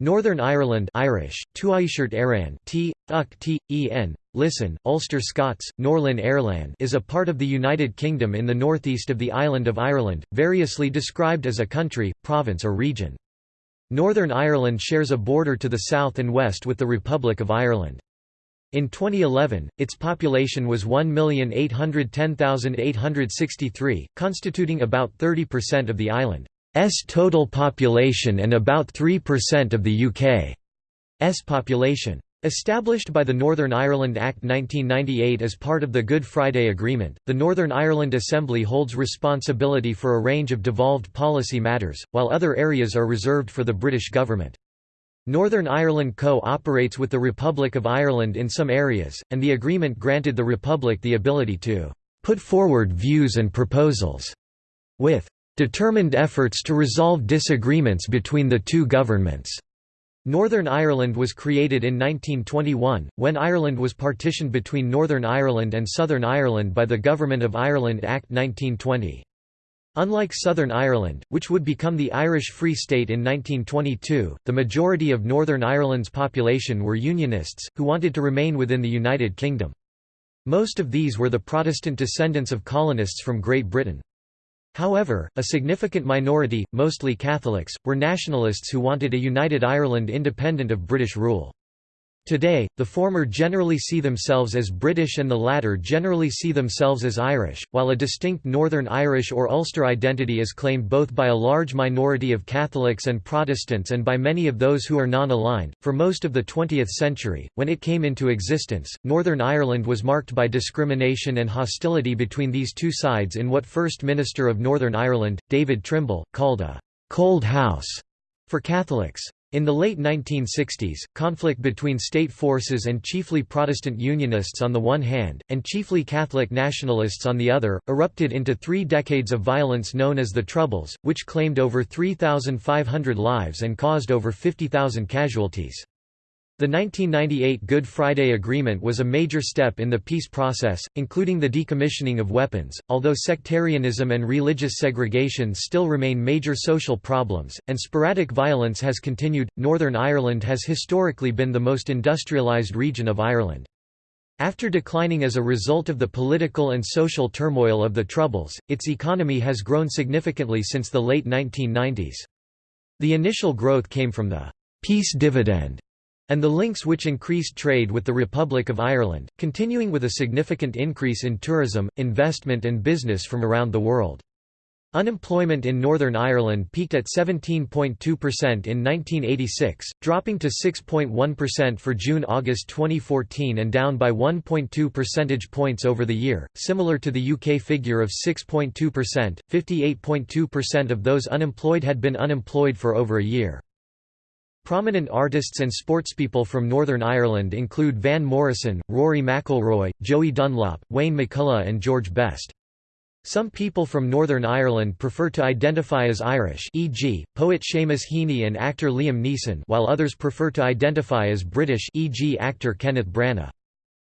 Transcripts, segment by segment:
Northern Ireland Irish, Aran T, Uk T, listen, Ulster Scots, Norlin Airland is a part of the United Kingdom in the northeast of the island of Ireland, variously described as a country, province or region. Northern Ireland shares a border to the south and west with the Republic of Ireland. In 2011, its population was 1,810,863, constituting about 30% of the island. Total population and about 3% of the UK's population. Established by the Northern Ireland Act 1998 as part of the Good Friday Agreement, the Northern Ireland Assembly holds responsibility for a range of devolved policy matters, while other areas are reserved for the British government. Northern Ireland co-operates with the Republic of Ireland in some areas, and the agreement granted the Republic the ability to «put forward views and proposals» with determined efforts to resolve disagreements between the two governments. Northern Ireland was created in 1921, when Ireland was partitioned between Northern Ireland and Southern Ireland by the Government of Ireland Act 1920. Unlike Southern Ireland, which would become the Irish Free State in 1922, the majority of Northern Ireland's population were Unionists, who wanted to remain within the United Kingdom. Most of these were the Protestant descendants of colonists from Great Britain. However, a significant minority, mostly Catholics, were nationalists who wanted a united Ireland independent of British rule. Today, the former generally see themselves as British and the latter generally see themselves as Irish, while a distinct Northern Irish or Ulster identity is claimed both by a large minority of Catholics and Protestants and by many of those who are non-aligned. For most of the 20th century, when it came into existence, Northern Ireland was marked by discrimination and hostility between these two sides in what First Minister of Northern Ireland, David Trimble, called a «cold house» for Catholics. In the late 1960s, conflict between state forces and chiefly Protestant Unionists on the one hand, and chiefly Catholic nationalists on the other, erupted into three decades of violence known as the Troubles, which claimed over 3,500 lives and caused over 50,000 casualties. The 1998 Good Friday Agreement was a major step in the peace process, including the decommissioning of weapons. Although sectarianism and religious segregation still remain major social problems, and sporadic violence has continued, Northern Ireland has historically been the most industrialised region of Ireland. After declining as a result of the political and social turmoil of the Troubles, its economy has grown significantly since the late 1990s. The initial growth came from the peace dividend and the links which increased trade with the Republic of Ireland, continuing with a significant increase in tourism, investment and business from around the world. Unemployment in Northern Ireland peaked at 17.2% in 1986, dropping to 6.1% for June-August 2014 and down by 1.2 percentage points over the year, similar to the UK figure of 6.2%, 58.2% of those unemployed had been unemployed for over a year. Prominent artists and sportspeople from Northern Ireland include Van Morrison, Rory McIlroy, Joey Dunlop, Wayne McCullough and George Best. Some people from Northern Ireland prefer to identify as Irish e.g., poet Seamus Heaney and actor Liam Neeson while others prefer to identify as British e.g. actor Kenneth Branagh.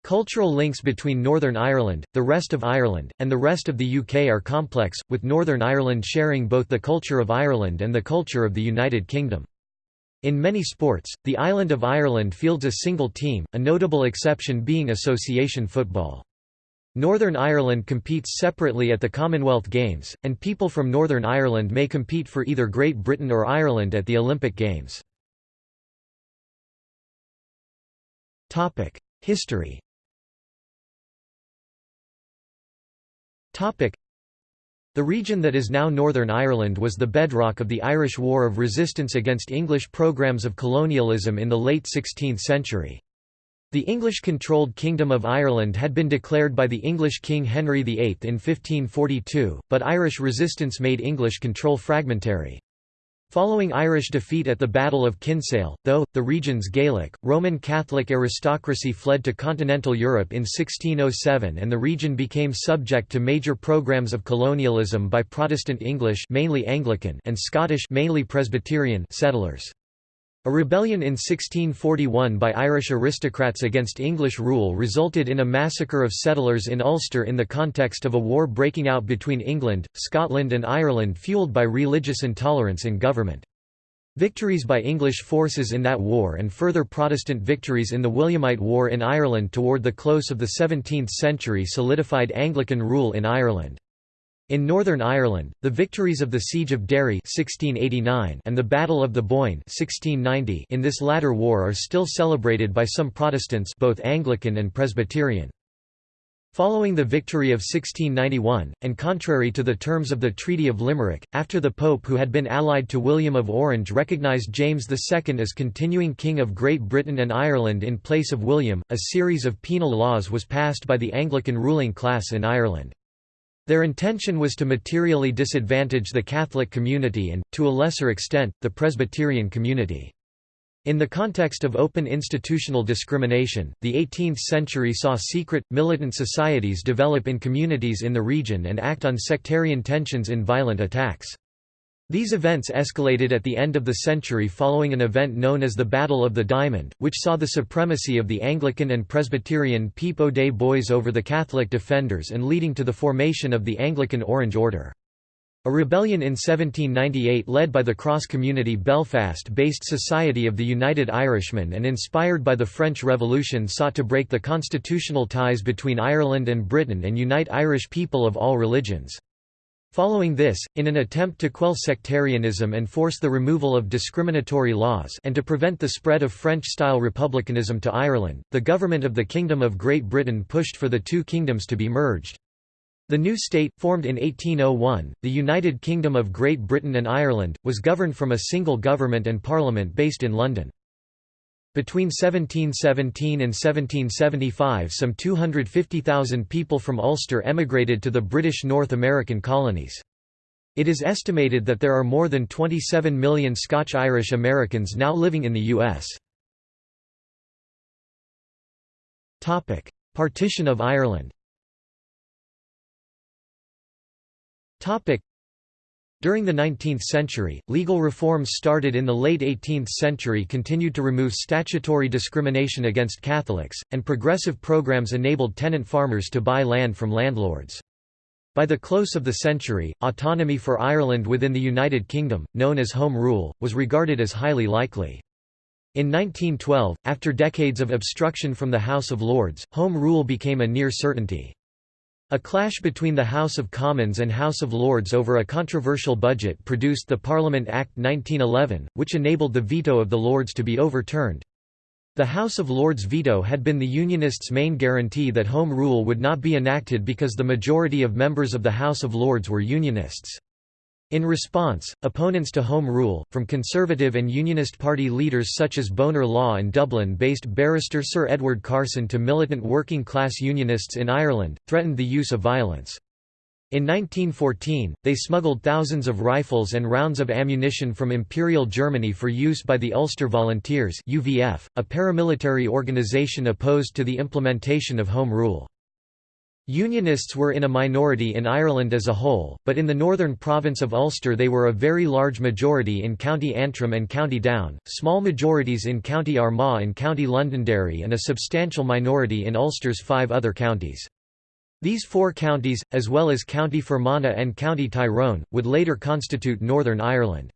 Cultural links between Northern Ireland, the rest of Ireland, and the rest of the UK are complex, with Northern Ireland sharing both the culture of Ireland and the culture of the United Kingdom. In many sports, the island of Ireland fields a single team, a notable exception being association football. Northern Ireland competes separately at the Commonwealth Games, and people from Northern Ireland may compete for either Great Britain or Ireland at the Olympic Games. History the region that is now Northern Ireland was the bedrock of the Irish War of Resistance against English programmes of colonialism in the late 16th century. The English-controlled Kingdom of Ireland had been declared by the English King Henry VIII in 1542, but Irish resistance made English control fragmentary. Following Irish defeat at the Battle of Kinsale, though, the region's Gaelic, Roman Catholic aristocracy fled to continental Europe in 1607 and the region became subject to major programs of colonialism by Protestant English mainly Anglican and Scottish mainly Presbyterian settlers. A rebellion in 1641 by Irish aristocrats against English rule resulted in a massacre of settlers in Ulster in the context of a war breaking out between England, Scotland and Ireland fueled by religious intolerance in government. Victories by English forces in that war and further Protestant victories in the Williamite War in Ireland toward the close of the 17th century solidified Anglican rule in Ireland. In Northern Ireland, the victories of the Siege of Derry 1689 and the Battle of the Boyne 1690 in this latter war are still celebrated by some Protestants both Anglican and Presbyterian. Following the victory of 1691, and contrary to the terms of the Treaty of Limerick, after the Pope who had been allied to William of Orange recognised James II as continuing King of Great Britain and Ireland in place of William, a series of penal laws was passed by the Anglican ruling class in Ireland. Their intention was to materially disadvantage the Catholic community and, to a lesser extent, the Presbyterian community. In the context of open institutional discrimination, the 18th century saw secret, militant societies develop in communities in the region and act on sectarian tensions in violent attacks. These events escalated at the end of the century following an event known as the Battle of the Diamond, which saw the supremacy of the Anglican and Presbyterian Peep Day Boys over the Catholic defenders and leading to the formation of the Anglican Orange Order. A rebellion in 1798 led by the cross-community Belfast-based Society of the United Irishmen and inspired by the French Revolution sought to break the constitutional ties between Ireland and Britain and unite Irish people of all religions. Following this, in an attempt to quell sectarianism and force the removal of discriminatory laws and to prevent the spread of French-style republicanism to Ireland, the government of the Kingdom of Great Britain pushed for the two kingdoms to be merged. The new state, formed in 1801, the United Kingdom of Great Britain and Ireland, was governed from a single government and parliament based in London. Between 1717 and 1775 some 250,000 people from Ulster emigrated to the British North American colonies. It is estimated that there are more than 27 million Scotch-Irish Americans now living in the U.S. Partition of Ireland During the 19th century, legal reforms started in the late 18th century continued to remove statutory discrimination against Catholics, and progressive programs enabled tenant farmers to buy land from landlords. By the close of the century, autonomy for Ireland within the United Kingdom, known as Home Rule, was regarded as highly likely. In 1912, after decades of obstruction from the House of Lords, Home Rule became a near certainty. A clash between the House of Commons and House of Lords over a controversial budget produced the Parliament Act 1911, which enabled the veto of the Lords to be overturned. The House of Lords veto had been the Unionists' main guarantee that Home Rule would not be enacted because the majority of members of the House of Lords were Unionists. In response, opponents to Home Rule, from Conservative and Unionist Party leaders such as Bonar Law and Dublin-based barrister Sir Edward Carson to militant working-class Unionists in Ireland, threatened the use of violence. In 1914, they smuggled thousands of rifles and rounds of ammunition from Imperial Germany for use by the Ulster Volunteers UVF, a paramilitary organization opposed to the implementation of Home Rule. Unionists were in a minority in Ireland as a whole, but in the northern province of Ulster they were a very large majority in County Antrim and County Down, small majorities in County Armagh and County Londonderry and a substantial minority in Ulster's five other counties. These four counties, as well as County Fermanagh and County Tyrone, would later constitute Northern Ireland.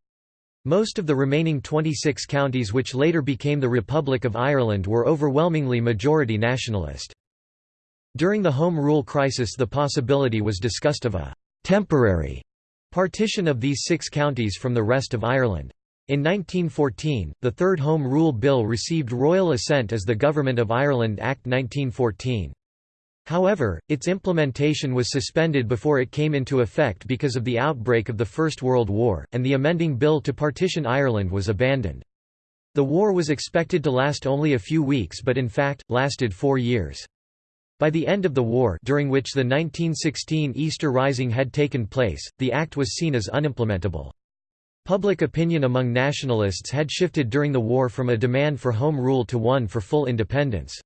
Most of the remaining 26 counties which later became the Republic of Ireland were overwhelmingly majority nationalist. During the Home Rule crisis the possibility was discussed of a «temporary» partition of these six counties from the rest of Ireland. In 1914, the Third Home Rule Bill received royal assent as the Government of Ireland Act 1914. However, its implementation was suspended before it came into effect because of the outbreak of the First World War, and the amending bill to partition Ireland was abandoned. The war was expected to last only a few weeks but in fact, lasted four years. By the end of the war during which the 1916 Easter Rising had taken place, the act was seen as unimplementable. Public opinion among nationalists had shifted during the war from a demand for home rule to one for full independence.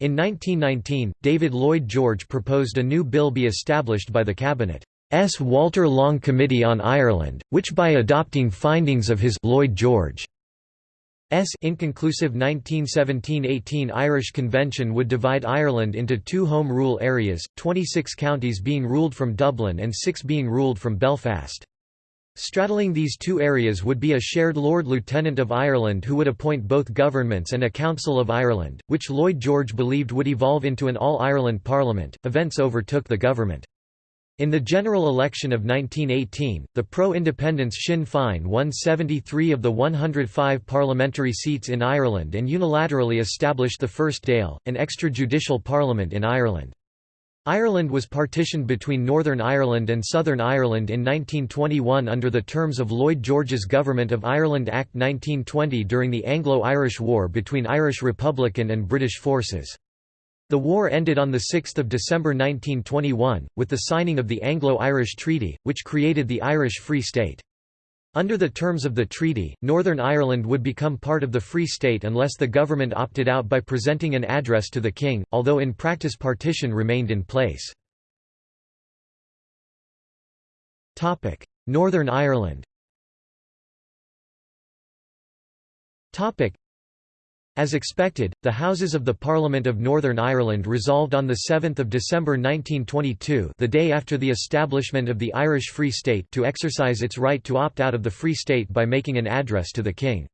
In 1919, David Lloyd George proposed a new bill be established by the Cabinet's Walter Long Committee on Ireland, which by adopting findings of his Lloyd George inconclusive 1917–18 Irish Convention would divide Ireland into two Home Rule areas, 26 counties being ruled from Dublin and 6 being ruled from Belfast. Straddling these two areas would be a shared Lord Lieutenant of Ireland who would appoint both governments and a Council of Ireland, which Lloyd George believed would evolve into an All-Ireland Parliament. Events overtook the government. In the general election of 1918, the pro-independence Sinn Féin won 73 of the 105 parliamentary seats in Ireland and unilaterally established the First Dáil, an extrajudicial parliament in Ireland. Ireland was partitioned between Northern Ireland and Southern Ireland in 1921 under the terms of Lloyd George's Government of Ireland Act 1920 during the Anglo-Irish War between Irish Republican and British forces. The war ended on 6 December 1921, with the signing of the Anglo-Irish Treaty, which created the Irish Free State. Under the terms of the treaty, Northern Ireland would become part of the Free State unless the government opted out by presenting an address to the king, although in practice partition remained in place. Northern Ireland as expected, the Houses of the Parliament of Northern Ireland resolved on 7 December 1922 the day after the establishment of the Irish Free State to exercise its right to opt out of the Free State by making an address to the King.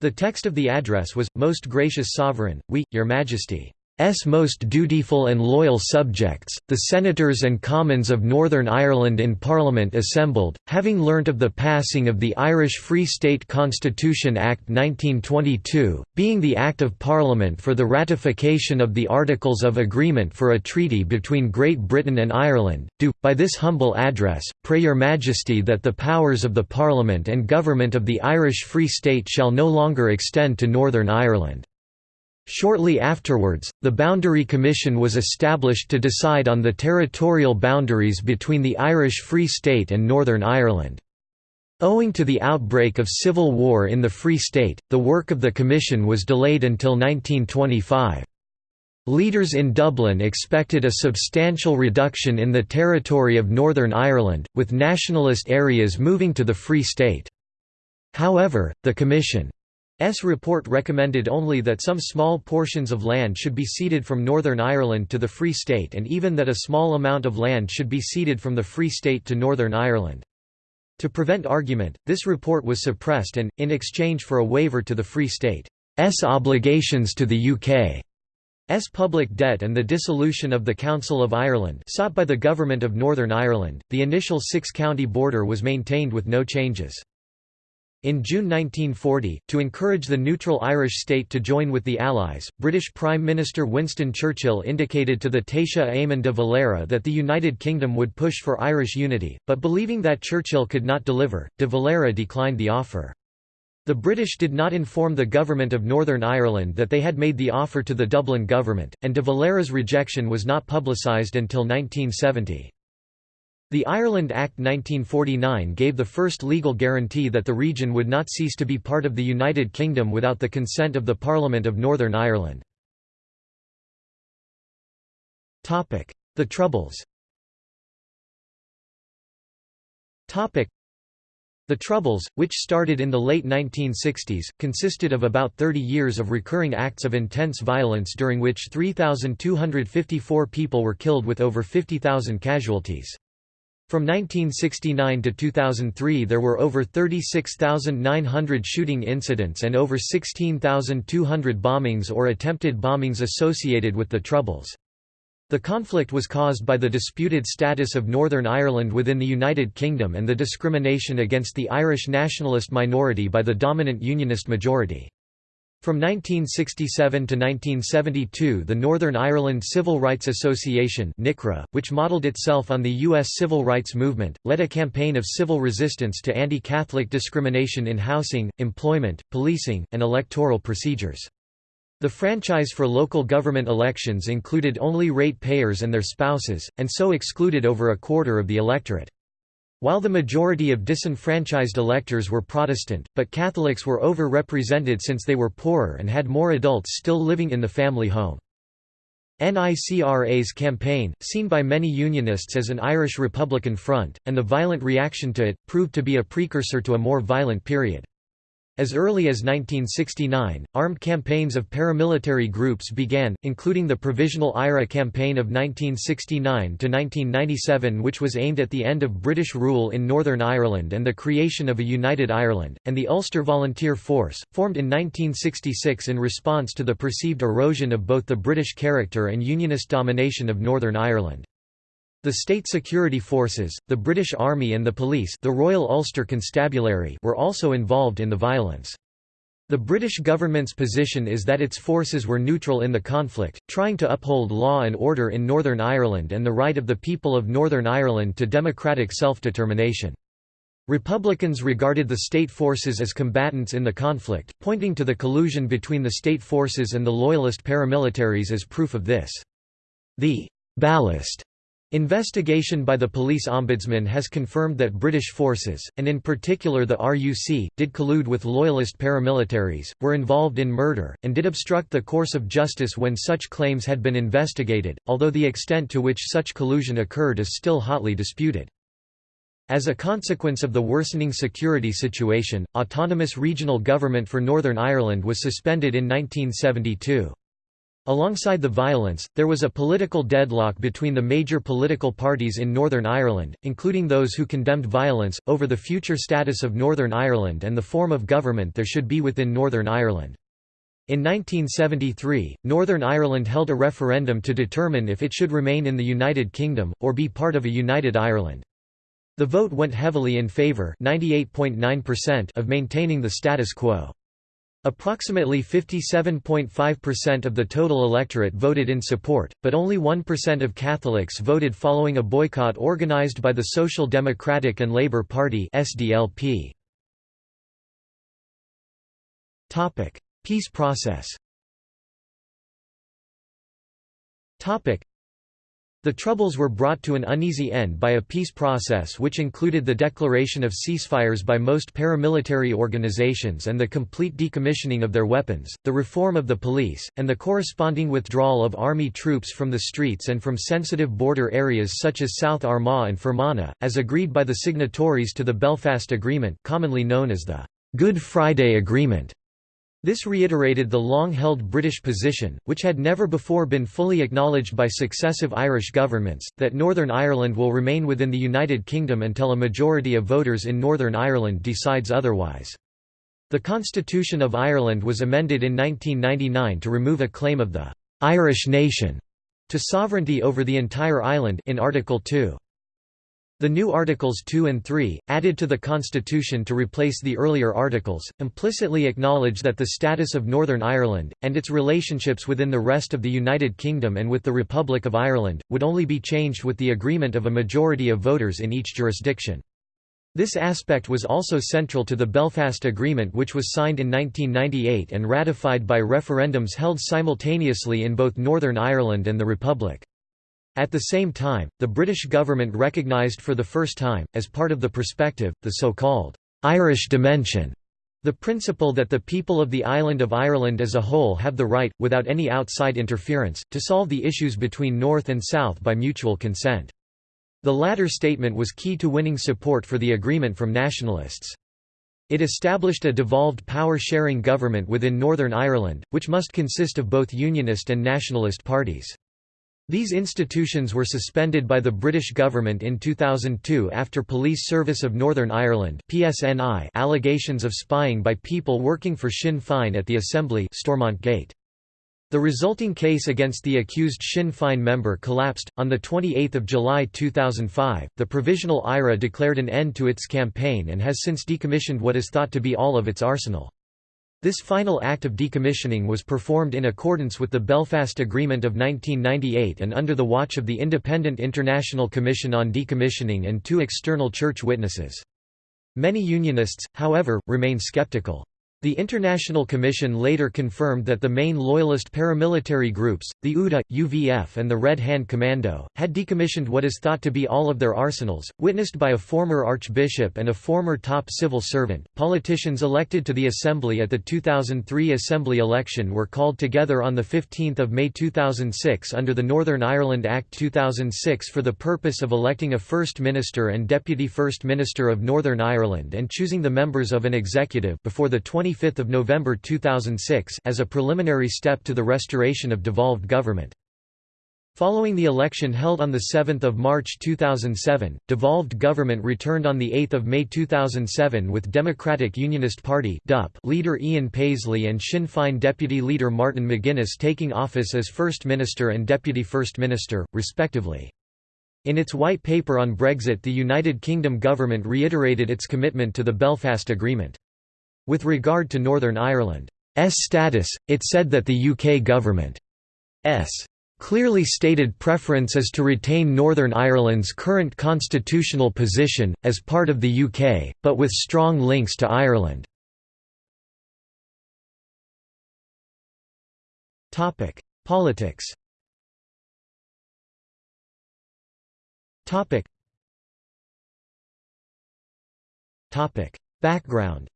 The text of the address was, Most Gracious Sovereign, we, Your Majesty S most dutiful and loyal subjects, the Senators and Commons of Northern Ireland in Parliament assembled, having learnt of the passing of the Irish Free State Constitution Act 1922, being the Act of Parliament for the ratification of the Articles of Agreement for a treaty between Great Britain and Ireland, do, by this humble address, pray your Majesty that the powers of the Parliament and Government of the Irish Free State shall no longer extend to Northern Ireland. Shortly afterwards, the Boundary Commission was established to decide on the territorial boundaries between the Irish Free State and Northern Ireland. Owing to the outbreak of civil war in the Free State, the work of the Commission was delayed until 1925. Leaders in Dublin expected a substantial reduction in the territory of Northern Ireland, with nationalist areas moving to the Free State. However, the Commission S report recommended only that some small portions of land should be ceded from Northern Ireland to the Free State and even that a small amount of land should be ceded from the Free State to Northern Ireland. To prevent argument, this report was suppressed and, in exchange for a waiver to the Free State's obligations to the UK, S public debt and the dissolution of the Council of Ireland sought by the Government of Northern Ireland, the initial six-county border was maintained with no changes. In June 1940, to encourage the neutral Irish state to join with the Allies, British Prime Minister Winston Churchill indicated to the Taoiseach Eamon de Valera that the United Kingdom would push for Irish unity, but believing that Churchill could not deliver, de Valera declined the offer. The British did not inform the government of Northern Ireland that they had made the offer to the Dublin government, and de Valera's rejection was not publicised until 1970. The Ireland Act 1949 gave the first legal guarantee that the region would not cease to be part of the United Kingdom without the consent of the Parliament of Northern Ireland. The Troubles the Troubles, which started in the late 1960s, consisted of about 30 years of recurring acts of intense violence during which 3,254 people were killed with over 50,000 casualties. From 1969 to 2003 there were over 36,900 shooting incidents and over 16,200 bombings or attempted bombings associated with the Troubles. The conflict was caused by the disputed status of Northern Ireland within the United Kingdom and the discrimination against the Irish nationalist minority by the dominant Unionist majority. From 1967 to 1972 the Northern Ireland Civil Rights Association NICRA, which modelled itself on the U.S. civil rights movement, led a campaign of civil resistance to anti-Catholic discrimination in housing, employment, policing, and electoral procedures. The franchise for local government elections included only rate-payers and their spouses, and so excluded over a quarter of the electorate. While the majority of disenfranchised electors were Protestant, but Catholics were over-represented since they were poorer and had more adults still living in the family home. NICRA's campaign, seen by many Unionists as an Irish Republican front, and the violent reaction to it, proved to be a precursor to a more violent period. As early as 1969, armed campaigns of paramilitary groups began, including the Provisional IRA campaign of 1969–1997 which was aimed at the end of British rule in Northern Ireland and the creation of a united Ireland, and the Ulster Volunteer Force, formed in 1966 in response to the perceived erosion of both the British character and Unionist domination of Northern Ireland. The state security forces, the British Army and the police the Royal Ulster Constabulary were also involved in the violence. The British government's position is that its forces were neutral in the conflict, trying to uphold law and order in Northern Ireland and the right of the people of Northern Ireland to democratic self-determination. Republicans regarded the state forces as combatants in the conflict, pointing to the collusion between the state forces and the Loyalist paramilitaries as proof of this. The «ballast» Investigation by the police ombudsman has confirmed that British forces, and in particular the RUC, did collude with loyalist paramilitaries, were involved in murder, and did obstruct the course of justice when such claims had been investigated, although the extent to which such collusion occurred is still hotly disputed. As a consequence of the worsening security situation, autonomous regional government for Northern Ireland was suspended in 1972. Alongside the violence, there was a political deadlock between the major political parties in Northern Ireland, including those who condemned violence, over the future status of Northern Ireland and the form of government there should be within Northern Ireland. In 1973, Northern Ireland held a referendum to determine if it should remain in the United Kingdom, or be part of a united Ireland. The vote went heavily in favour of maintaining the status quo. Approximately 57.5% of the total electorate voted in support, but only 1% of Catholics voted following a boycott organized by the Social Democratic and Labour Party SDLP. Peace process the Troubles were brought to an uneasy end by a peace process which included the declaration of ceasefires by most paramilitary organizations and the complete decommissioning of their weapons, the reform of the police, and the corresponding withdrawal of army troops from the streets and from sensitive border areas such as South Armagh and Fermanagh, as agreed by the signatories to the Belfast Agreement commonly known as the Good Friday Agreement. This reiterated the long-held British position, which had never before been fully acknowledged by successive Irish governments, that Northern Ireland will remain within the United Kingdom until a majority of voters in Northern Ireland decides otherwise. The Constitution of Ireland was amended in 1999 to remove a claim of the «Irish nation» to sovereignty over the entire island in Article 2. The new Articles 2 and 3, added to the Constitution to replace the earlier articles, implicitly acknowledge that the status of Northern Ireland, and its relationships within the rest of the United Kingdom and with the Republic of Ireland, would only be changed with the agreement of a majority of voters in each jurisdiction. This aspect was also central to the Belfast Agreement which was signed in 1998 and ratified by referendums held simultaneously in both Northern Ireland and the Republic. At the same time, the British government recognised for the first time, as part of the perspective, the so-called «Irish dimension», the principle that the people of the island of Ireland as a whole have the right, without any outside interference, to solve the issues between North and South by mutual consent. The latter statement was key to winning support for the agreement from nationalists. It established a devolved power-sharing government within Northern Ireland, which must consist of both Unionist and nationalist parties. These institutions were suspended by the British government in 2002 after Police Service of Northern Ireland PSNI allegations of spying by people working for Sinn Féin at the Assembly Stormont Gate. The resulting case against the accused Sinn Féin member collapsed. On 28 July 2005, the Provisional IRA declared an end to its campaign and has since decommissioned what is thought to be all of its arsenal. This final act of decommissioning was performed in accordance with the Belfast Agreement of 1998 and under the watch of the Independent International Commission on Decommissioning and two external church witnesses. Many Unionists, however, remain skeptical. The International Commission later confirmed that the main loyalist paramilitary groups, the UDA, UVF and the Red Hand Commando, had decommissioned what is thought to be all of their arsenals, witnessed by a former archbishop and a former top civil servant. Politicians elected to the Assembly at the 2003 Assembly election were called together on 15 May 2006 under the Northern Ireland Act 2006 for the purpose of electing a First Minister and Deputy First Minister of Northern Ireland and choosing the members of an executive before the 20 25 November 2006 as a preliminary step to the restoration of devolved government. Following the election held on 7 March 2007, devolved government returned on 8 May 2007 with Democratic Unionist Party leader Ian Paisley and Sinn Féin deputy leader Martin McGuinness taking office as First Minister and Deputy First Minister, respectively. In its white paper on Brexit the United Kingdom government reiterated its commitment to the Belfast Agreement. With regard to Northern Ireland's status, it said that the UK government's clearly stated preference is to retain Northern Ireland's current constitutional position, as part of the UK, but with strong links to Ireland. Politics Background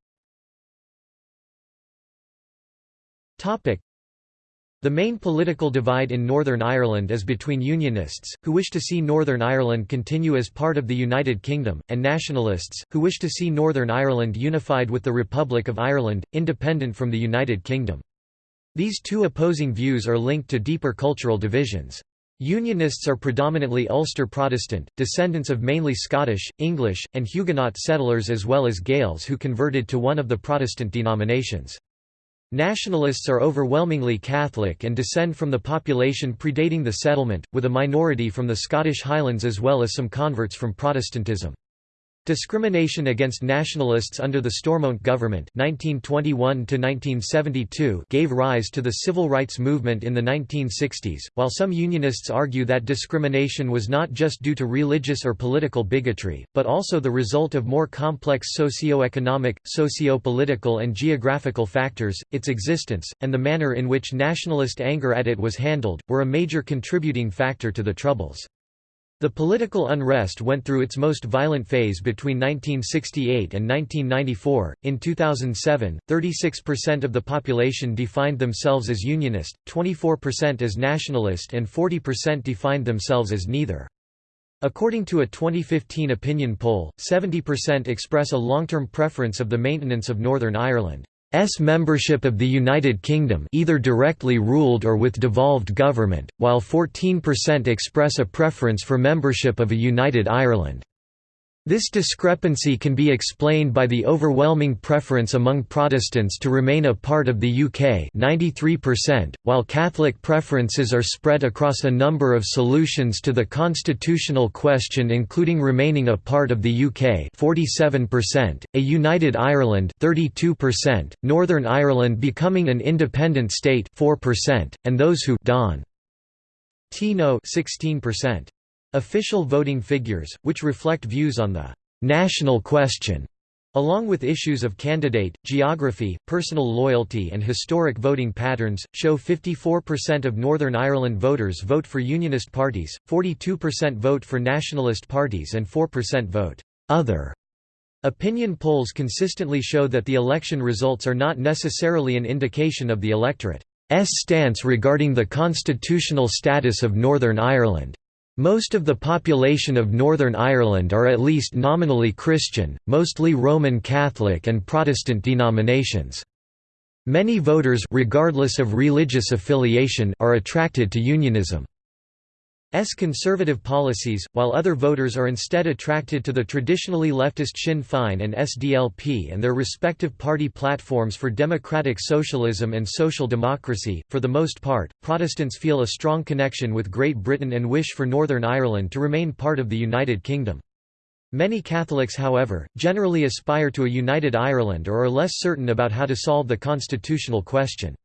the main political divide in Northern Ireland is between Unionists, who wish to see Northern Ireland continue as part of the United Kingdom, and Nationalists, who wish to see Northern Ireland unified with the Republic of Ireland, independent from the United Kingdom. These two opposing views are linked to deeper cultural divisions. Unionists are predominantly Ulster Protestant, descendants of mainly Scottish, English, and Huguenot settlers as well as Gaels who converted to one of the Protestant denominations. Nationalists are overwhelmingly Catholic and descend from the population predating the settlement, with a minority from the Scottish Highlands as well as some converts from Protestantism. Discrimination against nationalists under the Stormont government 1921 gave rise to the civil rights movement in the 1960s, while some Unionists argue that discrimination was not just due to religious or political bigotry, but also the result of more complex socio-economic, socio-political and geographical factors, its existence, and the manner in which nationalist anger at it was handled, were a major contributing factor to the Troubles. The political unrest went through its most violent phase between 1968 and 1994. In 2007, 36% of the population defined themselves as Unionist, 24% as Nationalist, and 40% defined themselves as neither. According to a 2015 opinion poll, 70% express a long-term preference of the maintenance of Northern Ireland. S membership of the United Kingdom either directly ruled or with devolved government, while 14% express a preference for membership of a United Ireland. This discrepancy can be explained by the overwhelming preference among Protestants to remain a part of the UK 93%, while Catholic preferences are spread across a number of solutions to the constitutional question including remaining a part of the UK 47%, a united Ireland 32%, Northern Ireland becoming an independent state 4%, and those who don Tino 16%. Official voting figures, which reflect views on the «national question», along with issues of candidate, geography, personal loyalty and historic voting patterns, show 54% of Northern Ireland voters vote for Unionist parties, 42% vote for nationalist parties and 4% vote «other». Opinion polls consistently show that the election results are not necessarily an indication of the electorate's stance regarding the constitutional status of Northern Ireland. Most of the population of Northern Ireland are at least nominally Christian, mostly Roman Catholic and Protestant denominations. Many voters regardless of religious affiliation are attracted to unionism. S conservative policies, while other voters are instead attracted to the traditionally leftist Sinn Féin and SDLP and their respective party platforms for democratic socialism and social democracy. For the most part, Protestants feel a strong connection with Great Britain and wish for Northern Ireland to remain part of the United Kingdom. Many Catholics however, generally aspire to a united Ireland or are less certain about how to solve the constitutional question.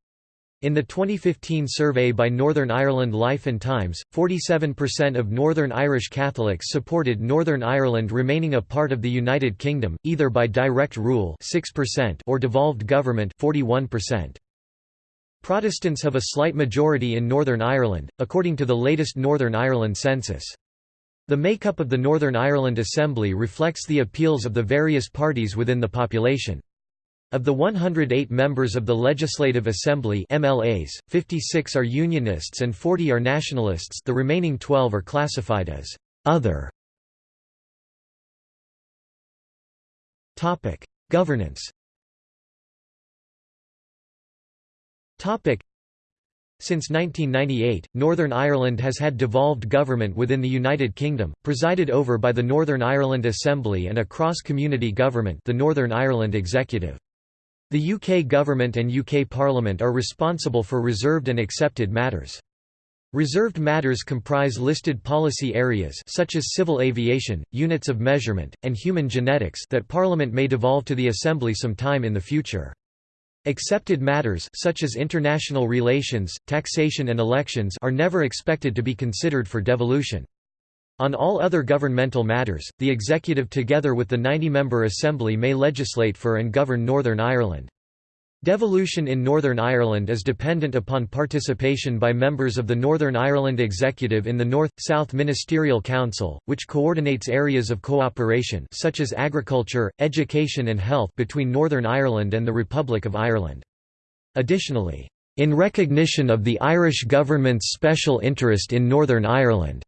In the 2015 survey by Northern Ireland Life and Times, 47% of Northern Irish Catholics supported Northern Ireland remaining a part of the United Kingdom, either by direct rule 6% or devolved government 41%. Protestants have a slight majority in Northern Ireland, according to the latest Northern Ireland census. The makeup of the Northern Ireland Assembly reflects the appeals of the various parties within the population. Of the 108 members of the Legislative Assembly MLAs, 56 are Unionists and 40 are Nationalists the remaining 12 are classified as «other». Governance Since 1998, Northern Ireland has had devolved government within the United Kingdom, presided over by the Northern Ireland Assembly and a cross-community government the Northern Ireland Executive. The UK government and UK Parliament are responsible for reserved and accepted matters. Reserved matters comprise listed policy areas such as civil aviation, units of measurement, and human genetics that Parliament may devolve to the Assembly some time in the future. Accepted matters such as international relations, taxation and elections are never expected to be considered for devolution. On all other governmental matters, the executive together with the 90-member Assembly may legislate for and govern Northern Ireland. Devolution in Northern Ireland is dependent upon participation by members of the Northern Ireland Executive in the North-South Ministerial Council, which coordinates areas of cooperation such as agriculture, education and health between Northern Ireland and the Republic of Ireland. Additionally, in recognition of the Irish government's special interest in Northern Ireland,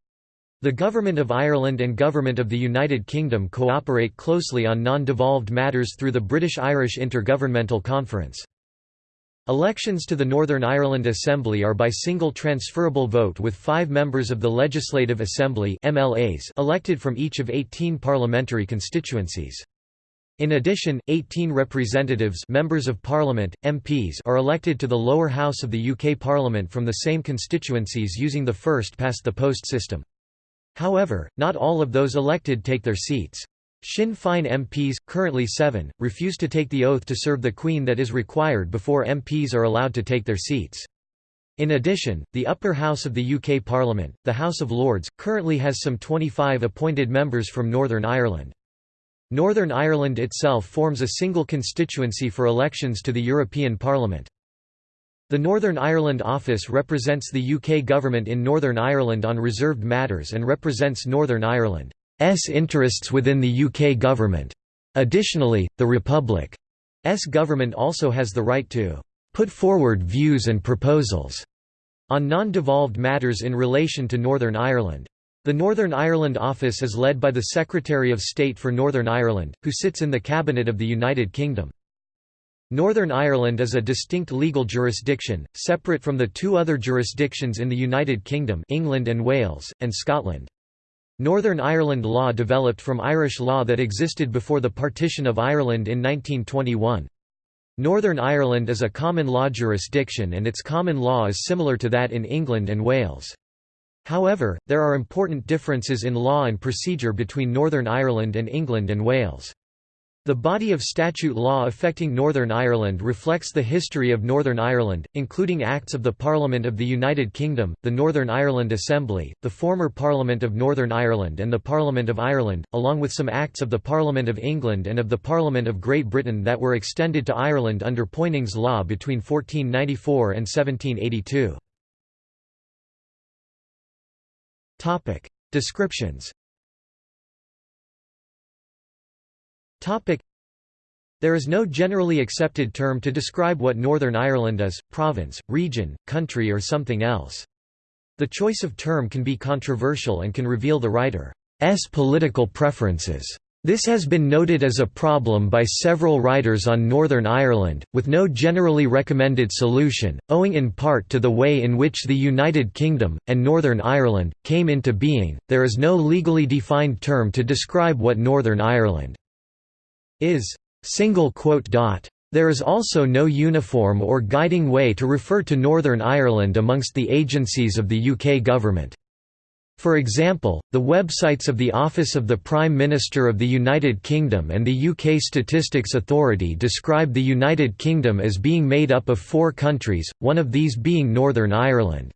the Government of Ireland and Government of the United Kingdom cooperate closely on non-devolved matters through the British-Irish Intergovernmental Conference. Elections to the Northern Ireland Assembly are by single transferable vote with five members of the Legislative Assembly MLAs elected from each of 18 parliamentary constituencies. In addition, 18 representatives members of Parliament, MPs are elected to the lower house of the UK Parliament from the same constituencies using the first-past-the-post system. However, not all of those elected take their seats. Sinn Féin MPs, currently seven, refuse to take the oath to serve the Queen that is required before MPs are allowed to take their seats. In addition, the upper house of the UK Parliament, the House of Lords, currently has some 25 appointed members from Northern Ireland. Northern Ireland itself forms a single constituency for elections to the European Parliament. The Northern Ireland Office represents the UK government in Northern Ireland on reserved matters and represents Northern Ireland's interests within the UK government. Additionally, the Republic's government also has the right to put forward views and proposals on non-devolved matters in relation to Northern Ireland. The Northern Ireland Office is led by the Secretary of State for Northern Ireland, who sits in the Cabinet of the United Kingdom. Northern Ireland is a distinct legal jurisdiction, separate from the two other jurisdictions in the United Kingdom England and Wales, and Scotland. Northern Ireland law developed from Irish law that existed before the partition of Ireland in 1921. Northern Ireland is a common law jurisdiction and its common law is similar to that in England and Wales. However, there are important differences in law and procedure between Northern Ireland and England and Wales. The body of statute law affecting Northern Ireland reflects the history of Northern Ireland, including Acts of the Parliament of the United Kingdom, the Northern Ireland Assembly, the former Parliament of Northern Ireland and the Parliament of Ireland, along with some Acts of the Parliament of England and of the Parliament of Great Britain that were extended to Ireland under Poynings Law between 1494 and 1782. Descriptions There is no generally accepted term to describe what Northern Ireland is, province, region, country or something else. The choice of term can be controversial and can reveal the writer's political preferences. This has been noted as a problem by several writers on Northern Ireland, with no generally recommended solution, owing in part to the way in which the United Kingdom, and Northern Ireland, came into being. There is no legally defined term to describe what Northern Ireland is single quote dot. There is also no uniform or guiding way to refer to Northern Ireland amongst the agencies of the UK government. For example, the websites of the Office of the Prime Minister of the United Kingdom and the UK Statistics Authority describe the United Kingdom as being made up of four countries, one of these being Northern Ireland.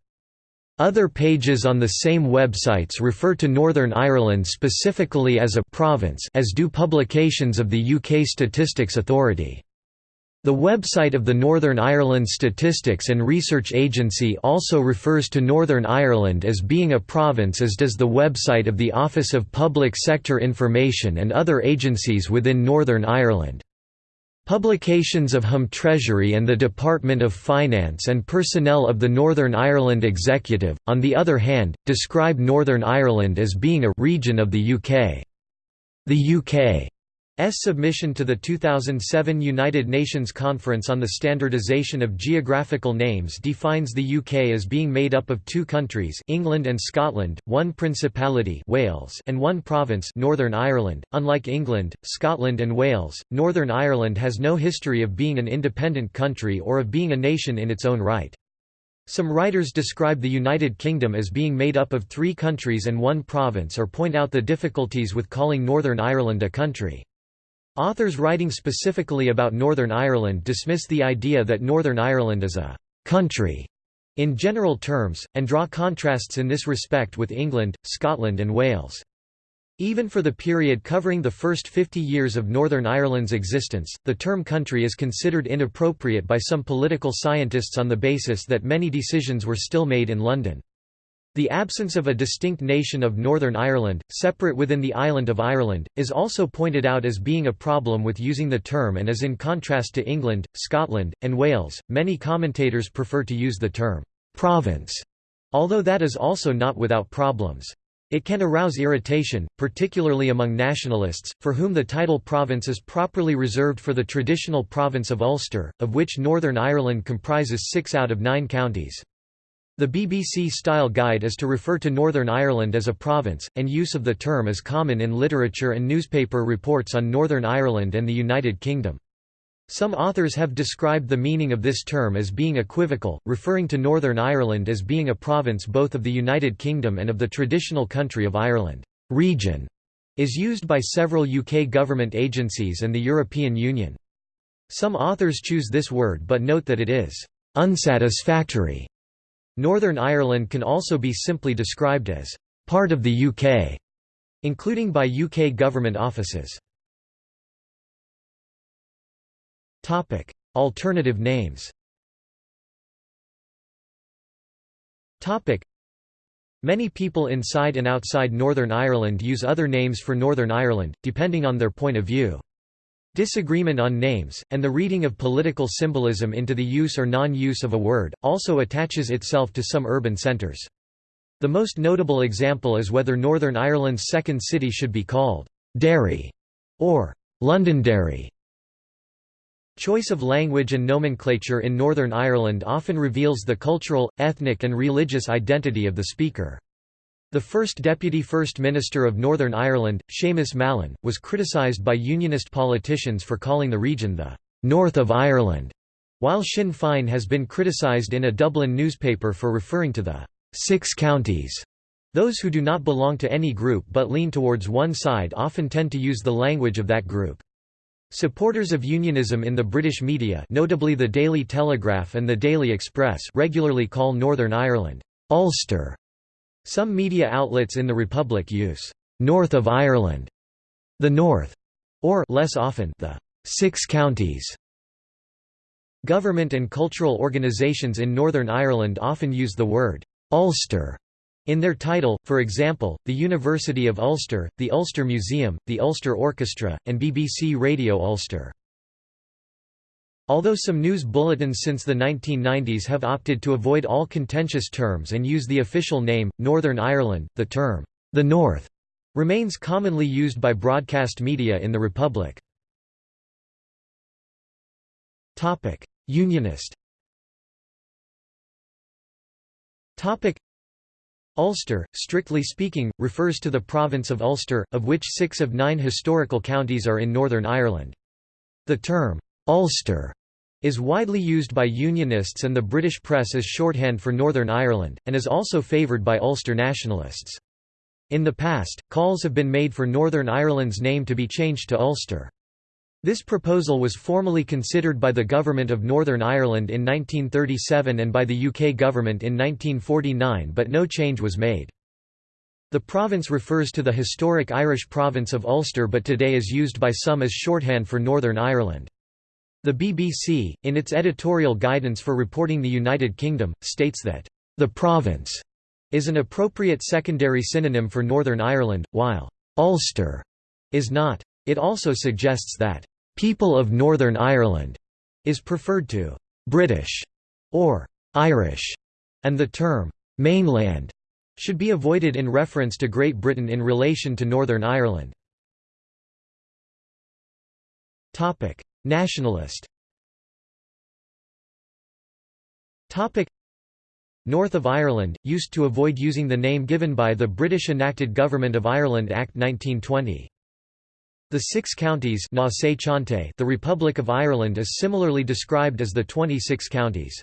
Other pages on the same websites refer to Northern Ireland specifically as a «province» as do publications of the UK Statistics Authority. The website of the Northern Ireland Statistics and Research Agency also refers to Northern Ireland as being a province as does the website of the Office of Public Sector Information and other agencies within Northern Ireland. Publications of Home Treasury and the Department of Finance and personnel of the Northern Ireland Executive, on the other hand, describe Northern Ireland as being a «region of the UK». The UK submission to the 2007 United Nations Conference on the Standardization of Geographical Names defines the UK as being made up of two countries England and Scotland, one principality Wales and one province Northern Ireland. Unlike England, Scotland and Wales, Northern Ireland has no history of being an independent country or of being a nation in its own right. Some writers describe the United Kingdom as being made up of three countries and one province or point out the difficulties with calling Northern Ireland a country. Authors writing specifically about Northern Ireland dismiss the idea that Northern Ireland is a «country» in general terms, and draw contrasts in this respect with England, Scotland and Wales. Even for the period covering the first 50 years of Northern Ireland's existence, the term country is considered inappropriate by some political scientists on the basis that many decisions were still made in London. The absence of a distinct nation of Northern Ireland, separate within the island of Ireland, is also pointed out as being a problem with using the term and as in contrast to England, Scotland, and Wales. Many commentators prefer to use the term province, although that is also not without problems. It can arouse irritation, particularly among nationalists, for whom the title province is properly reserved for the traditional province of Ulster, of which Northern Ireland comprises six out of nine counties. The BBC-style guide is to refer to Northern Ireland as a province, and use of the term is common in literature and newspaper reports on Northern Ireland and the United Kingdom. Some authors have described the meaning of this term as being equivocal, referring to Northern Ireland as being a province both of the United Kingdom and of the traditional country of Ireland. Region is used by several UK government agencies and the European Union. Some authors choose this word but note that it is unsatisfactory Northern Ireland can also be simply described as part of the UK, including by UK government offices. Topic: Alternative names. Topic: Many people inside and outside Northern Ireland use other names for Northern Ireland, depending on their point of view. Disagreement on names, and the reading of political symbolism into the use or non-use of a word, also attaches itself to some urban centres. The most notable example is whether Northern Ireland's second city should be called Derry or Londonderry. Choice of language and nomenclature in Northern Ireland often reveals the cultural, ethnic and religious identity of the speaker. The first Deputy First Minister of Northern Ireland, Seamus Mallon, was criticised by Unionist politicians for calling the region the «North of Ireland», while Sinn Féin has been criticised in a Dublin newspaper for referring to the Six Counties». Those who do not belong to any group but lean towards one side often tend to use the language of that group. Supporters of unionism in the British media notably the Daily Telegraph and the Daily Express regularly call Northern Ireland Ulster some media outlets in the Republic use «North of Ireland», «the North», or less often the Six Counties». Government and cultural organisations in Northern Ireland often use the word «Ulster» in their title, for example, the University of Ulster, the Ulster Museum, the Ulster Orchestra, and BBC Radio Ulster. Although some news bulletins since the 1990s have opted to avoid all contentious terms and use the official name, Northern Ireland, the term, the North, remains commonly used by broadcast media in the Republic. Unionist Ulster, strictly speaking, refers to the province of Ulster, of which six of nine historical counties are in Northern Ireland. The term, Ulster is widely used by Unionists and the British press as shorthand for Northern Ireland, and is also favoured by Ulster nationalists. In the past, calls have been made for Northern Ireland's name to be changed to Ulster. This proposal was formally considered by the Government of Northern Ireland in 1937 and by the UK Government in 1949 but no change was made. The province refers to the historic Irish province of Ulster but today is used by some as shorthand for Northern Ireland. The BBC, in its editorial guidance for reporting the United Kingdom, states that, "...the province," is an appropriate secondary synonym for Northern Ireland, while "...Ulster," is not. It also suggests that, "...people of Northern Ireland," is preferred to "...British," or "...Irish," and the term "...mainland," should be avoided in reference to Great Britain in relation to Northern Ireland. Nationalist North of Ireland, used to avoid using the name given by the British enacted Government of Ireland Act 1920. The six counties the Republic of Ireland is similarly described as the 26 counties.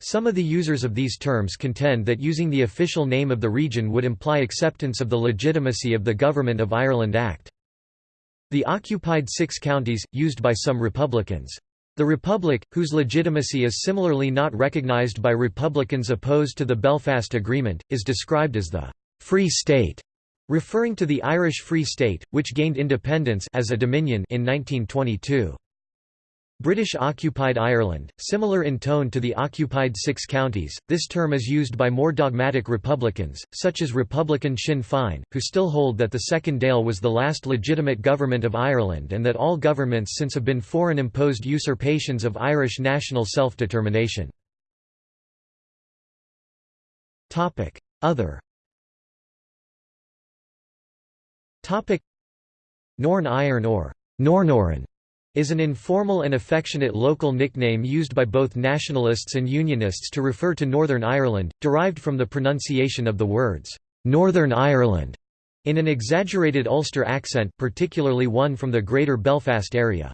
Some of the users of these terms contend that using the official name of the region would imply acceptance of the legitimacy of the Government of Ireland Act. The occupied six counties, used by some Republicans. The Republic, whose legitimacy is similarly not recognised by Republicans opposed to the Belfast Agreement, is described as the «Free State», referring to the Irish Free State, which gained independence as a dominion in 1922. British-occupied Ireland, similar in tone to the occupied Six Counties, this term is used by more dogmatic Republicans, such as Republican Sinn Féin, who still hold that the Second Dáil was the last legitimate government of Ireland and that all governments since have been foreign-imposed usurpations of Irish national self-determination. Other. Norn Iron or Nornoran is an informal and affectionate local nickname used by both nationalists and unionists to refer to Northern Ireland, derived from the pronunciation of the words, "'Northern Ireland' in an exaggerated Ulster accent particularly one from the Greater Belfast area.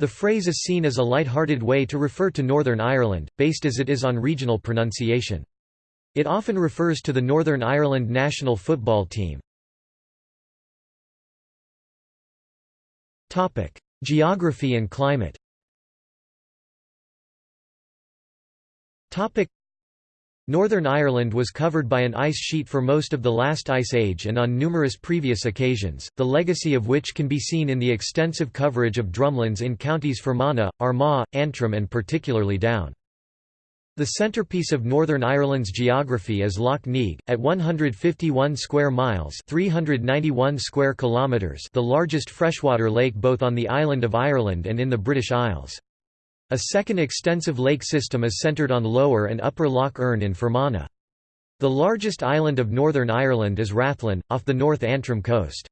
The phrase is seen as a light-hearted way to refer to Northern Ireland, based as it is on regional pronunciation. It often refers to the Northern Ireland national football team. Geography and climate Northern Ireland was covered by an ice sheet for most of the last ice age and on numerous previous occasions, the legacy of which can be seen in the extensive coverage of drumlins in counties Fermanagh, Armagh, Antrim and particularly Down. The centerpiece of Northern Ireland's geography is Lough Neagh, at 151 square miles 391 square kilometers the largest freshwater lake both on the island of Ireland and in the British Isles. A second extensive lake system is centred on Lower and Upper Lough Erne in Fermanagh. The largest island of Northern Ireland is Rathlin, off the North Antrim coast.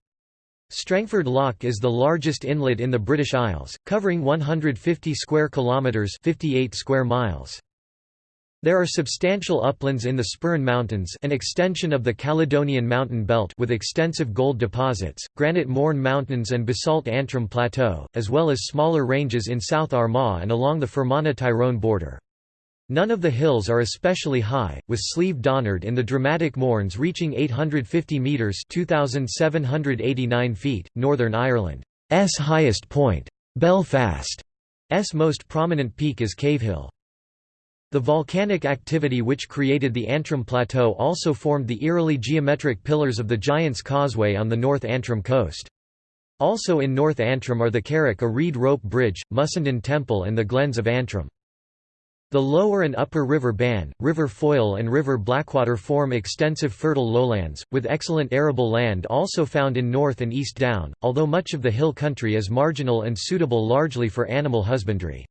Strangford Lough is the largest inlet in the British Isles, covering 150 square kilometres 58 square miles. There are substantial uplands in the Sperrin Mountains an extension of the Caledonian Mountain Belt with extensive gold deposits, granite Mourne Mountains and basalt Antrim Plateau, as well as smaller ranges in South Armagh and along the Fermanagh-Tyrone border. None of the hills are especially high, with Slieve Donard in the dramatic Mournes reaching 850 metres 2,789 feet, Northern Ireland's highest point. Belfast's most prominent peak is Cavehill. The volcanic activity which created the Antrim Plateau also formed the eerily geometric pillars of the Giant's Causeway on the North Antrim coast. Also in North Antrim are the Carrick-a-Rede rope bridge, Mussenden Temple and the Glens of Antrim. The lower and upper River Bann, River Foyle and River Blackwater form extensive fertile lowlands, with excellent arable land also found in North and East Down, although much of the hill country is marginal and suitable largely for animal husbandry.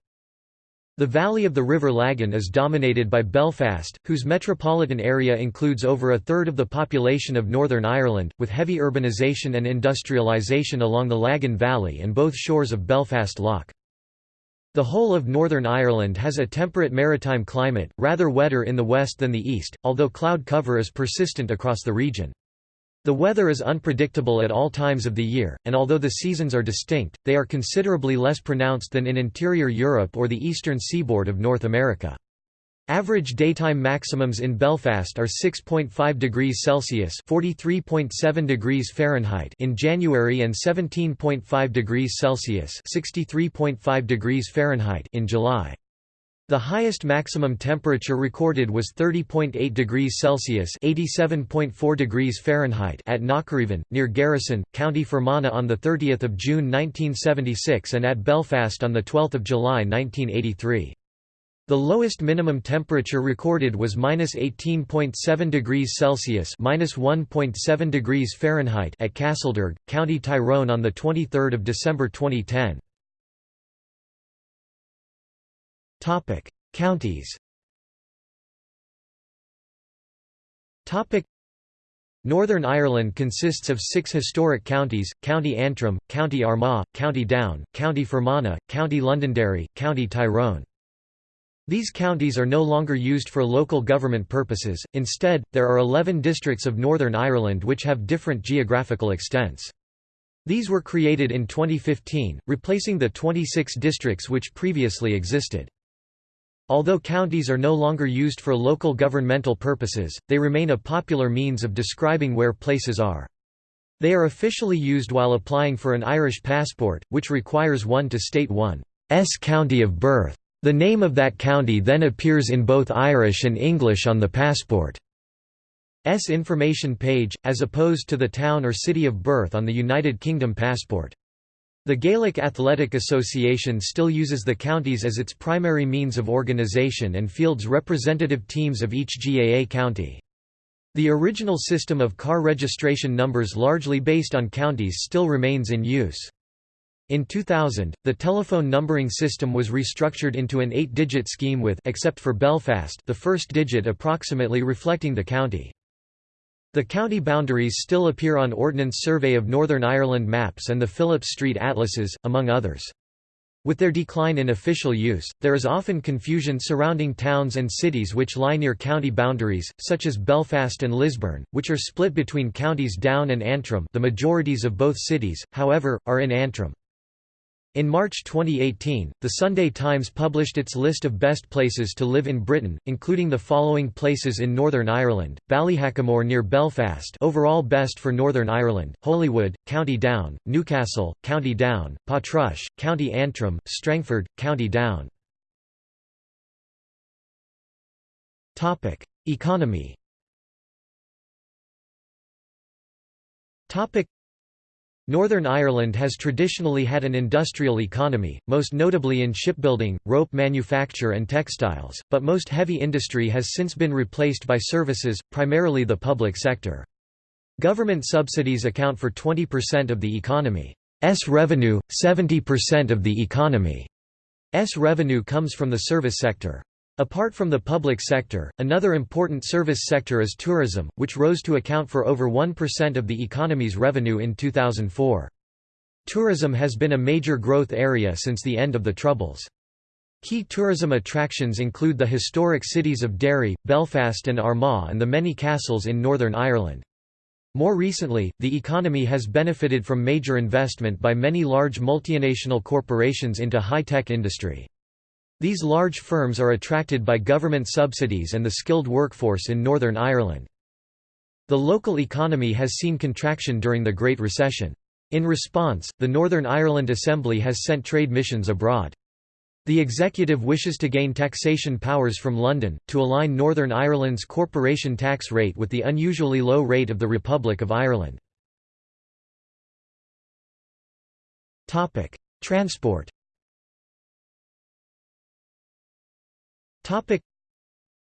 The valley of the River Lagan is dominated by Belfast, whose metropolitan area includes over a third of the population of Northern Ireland, with heavy urbanisation and industrialisation along the Lagan Valley and both shores of Belfast Lough. The whole of Northern Ireland has a temperate maritime climate, rather wetter in the west than the east, although cloud cover is persistent across the region. The weather is unpredictable at all times of the year, and although the seasons are distinct, they are considerably less pronounced than in interior Europe or the eastern seaboard of North America. Average daytime maximums in Belfast are 6.5 degrees Celsius (43.7 degrees Fahrenheit) in January and 17.5 degrees Celsius (63.5 degrees Fahrenheit) in July. The highest maximum temperature recorded was 30.8 degrees Celsius (87.4 degrees Fahrenheit) at Knockarevan, near Garrison, County Fermanagh on the 30th of June 1976 and at Belfast on the 12th of July 1983. The lowest minimum temperature recorded was -18.7 degrees Celsius (-1.7 degrees Fahrenheit) at Castlederg, County Tyrone on the 23rd of December 2010. Topic: Counties. Topic: Northern Ireland consists of six historic counties, County Antrim, County Armagh, County Down, County Fermanagh, County Londonderry, County Tyrone. These counties are no longer used for local government purposes, instead, there are 11 districts of Northern Ireland which have different geographical extents. These were created in 2015, replacing the 26 districts which previously existed. Although counties are no longer used for local governmental purposes, they remain a popular means of describing where places are. They are officially used while applying for an Irish passport, which requires one to state one's county of birth. The name of that county then appears in both Irish and English on the passport's information page, as opposed to the town or city of birth on the United Kingdom passport. The Gaelic Athletic Association still uses the counties as its primary means of organisation and fields representative teams of each GAA county. The original system of car registration numbers largely based on counties still remains in use. In 2000, the telephone numbering system was restructured into an eight-digit scheme with except for Belfast the first digit approximately reflecting the county. The county boundaries still appear on Ordnance Survey of Northern Ireland maps and the Phillips Street atlases, among others. With their decline in official use, there is often confusion surrounding towns and cities which lie near county boundaries, such as Belfast and Lisburn, which are split between counties Down and Antrim the majorities of both cities, however, are in Antrim. In March 2018, The Sunday Times published its list of best places to live in Britain, including the following places in Northern Ireland, Ballyhackamore near Belfast overall best for Northern Ireland, Holywood, County Down, Newcastle, County Down, Portrush, County Antrim, Strangford, County Down. Economy Northern Ireland has traditionally had an industrial economy, most notably in shipbuilding, rope manufacture and textiles, but most heavy industry has since been replaced by services, primarily the public sector. Government subsidies account for 20% of the economy's revenue, 70% of the economy's revenue comes from the service sector. Apart from the public sector, another important service sector is tourism, which rose to account for over 1% of the economy's revenue in 2004. Tourism has been a major growth area since the end of the Troubles. Key tourism attractions include the historic cities of Derry, Belfast and Armagh and the many castles in Northern Ireland. More recently, the economy has benefited from major investment by many large multinational corporations into high-tech industry. These large firms are attracted by government subsidies and the skilled workforce in Northern Ireland. The local economy has seen contraction during the Great Recession. In response, the Northern Ireland Assembly has sent trade missions abroad. The executive wishes to gain taxation powers from London, to align Northern Ireland's corporation tax rate with the unusually low rate of the Republic of Ireland. Transport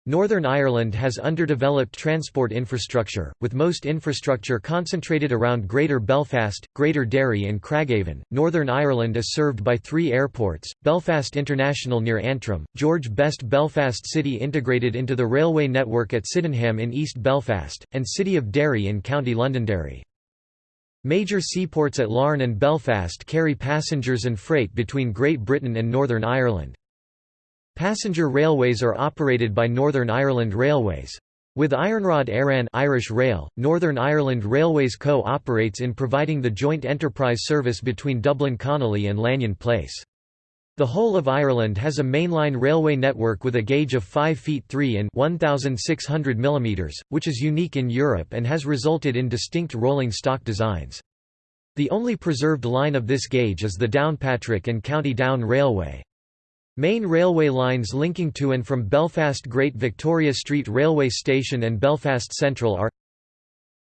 Northern Ireland has underdeveloped transport infrastructure, with most infrastructure concentrated around Greater Belfast, Greater Derry and Craigavon. Northern Ireland is served by three airports, Belfast International near Antrim, George Best Belfast City integrated into the railway network at Sydenham in East Belfast, and City of Derry in County Londonderry. Major seaports at Larne and Belfast carry passengers and freight between Great Britain and Northern Ireland. Passenger railways are operated by Northern Ireland Railways. With Iarnród Éireann Irish Rail, Northern Ireland Railways Co operates in providing the joint enterprise service between Dublin Connolly and Lanyon Place. The whole of Ireland has a mainline railway network with a gauge of 5 feet 3 in 1600 mm, which is unique in Europe and has resulted in distinct rolling stock designs. The only preserved line of this gauge is the Downpatrick and County Down Railway. Main railway lines linking to and from Belfast Great Victoria Street Railway Station and Belfast Central are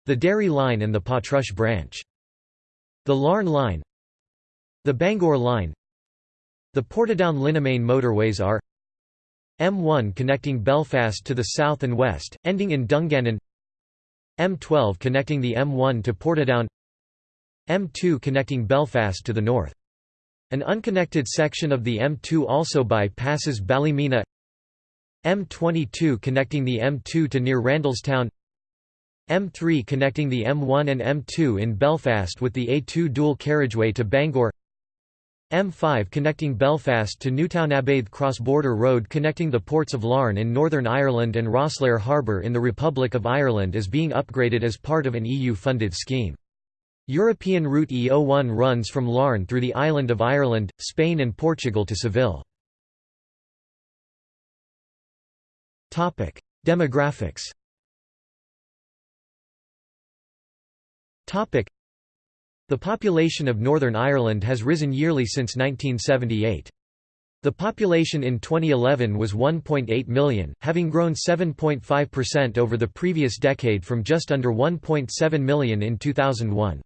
the Derry Line and the Portrush Branch. The Larne Line The Bangor Line The Portadown Linnemain motorways are M1 connecting Belfast to the south and west, ending in Dungannon M12 connecting the M1 to Portadown M2 connecting Belfast to the north an unconnected section of the M2 also bypasses Ballymena. M22 connecting the M2 to near Randalstown M3 connecting the M1 and M2 in Belfast with the A2 dual carriageway to Bangor. M5 connecting Belfast to Newtownabbeythe cross-border road connecting the ports of Larne in Northern Ireland and Rosslare Harbour in the Republic of Ireland is being upgraded as part of an EU-funded scheme. European Route E01 runs from Larne through the island of Ireland, Spain and Portugal to Seville. Demographics the population of Northern Ireland has risen yearly since 1978. The population in 2011 was 1.8 million, having grown 7.5% over the previous decade from just under 1.7 million in 2001.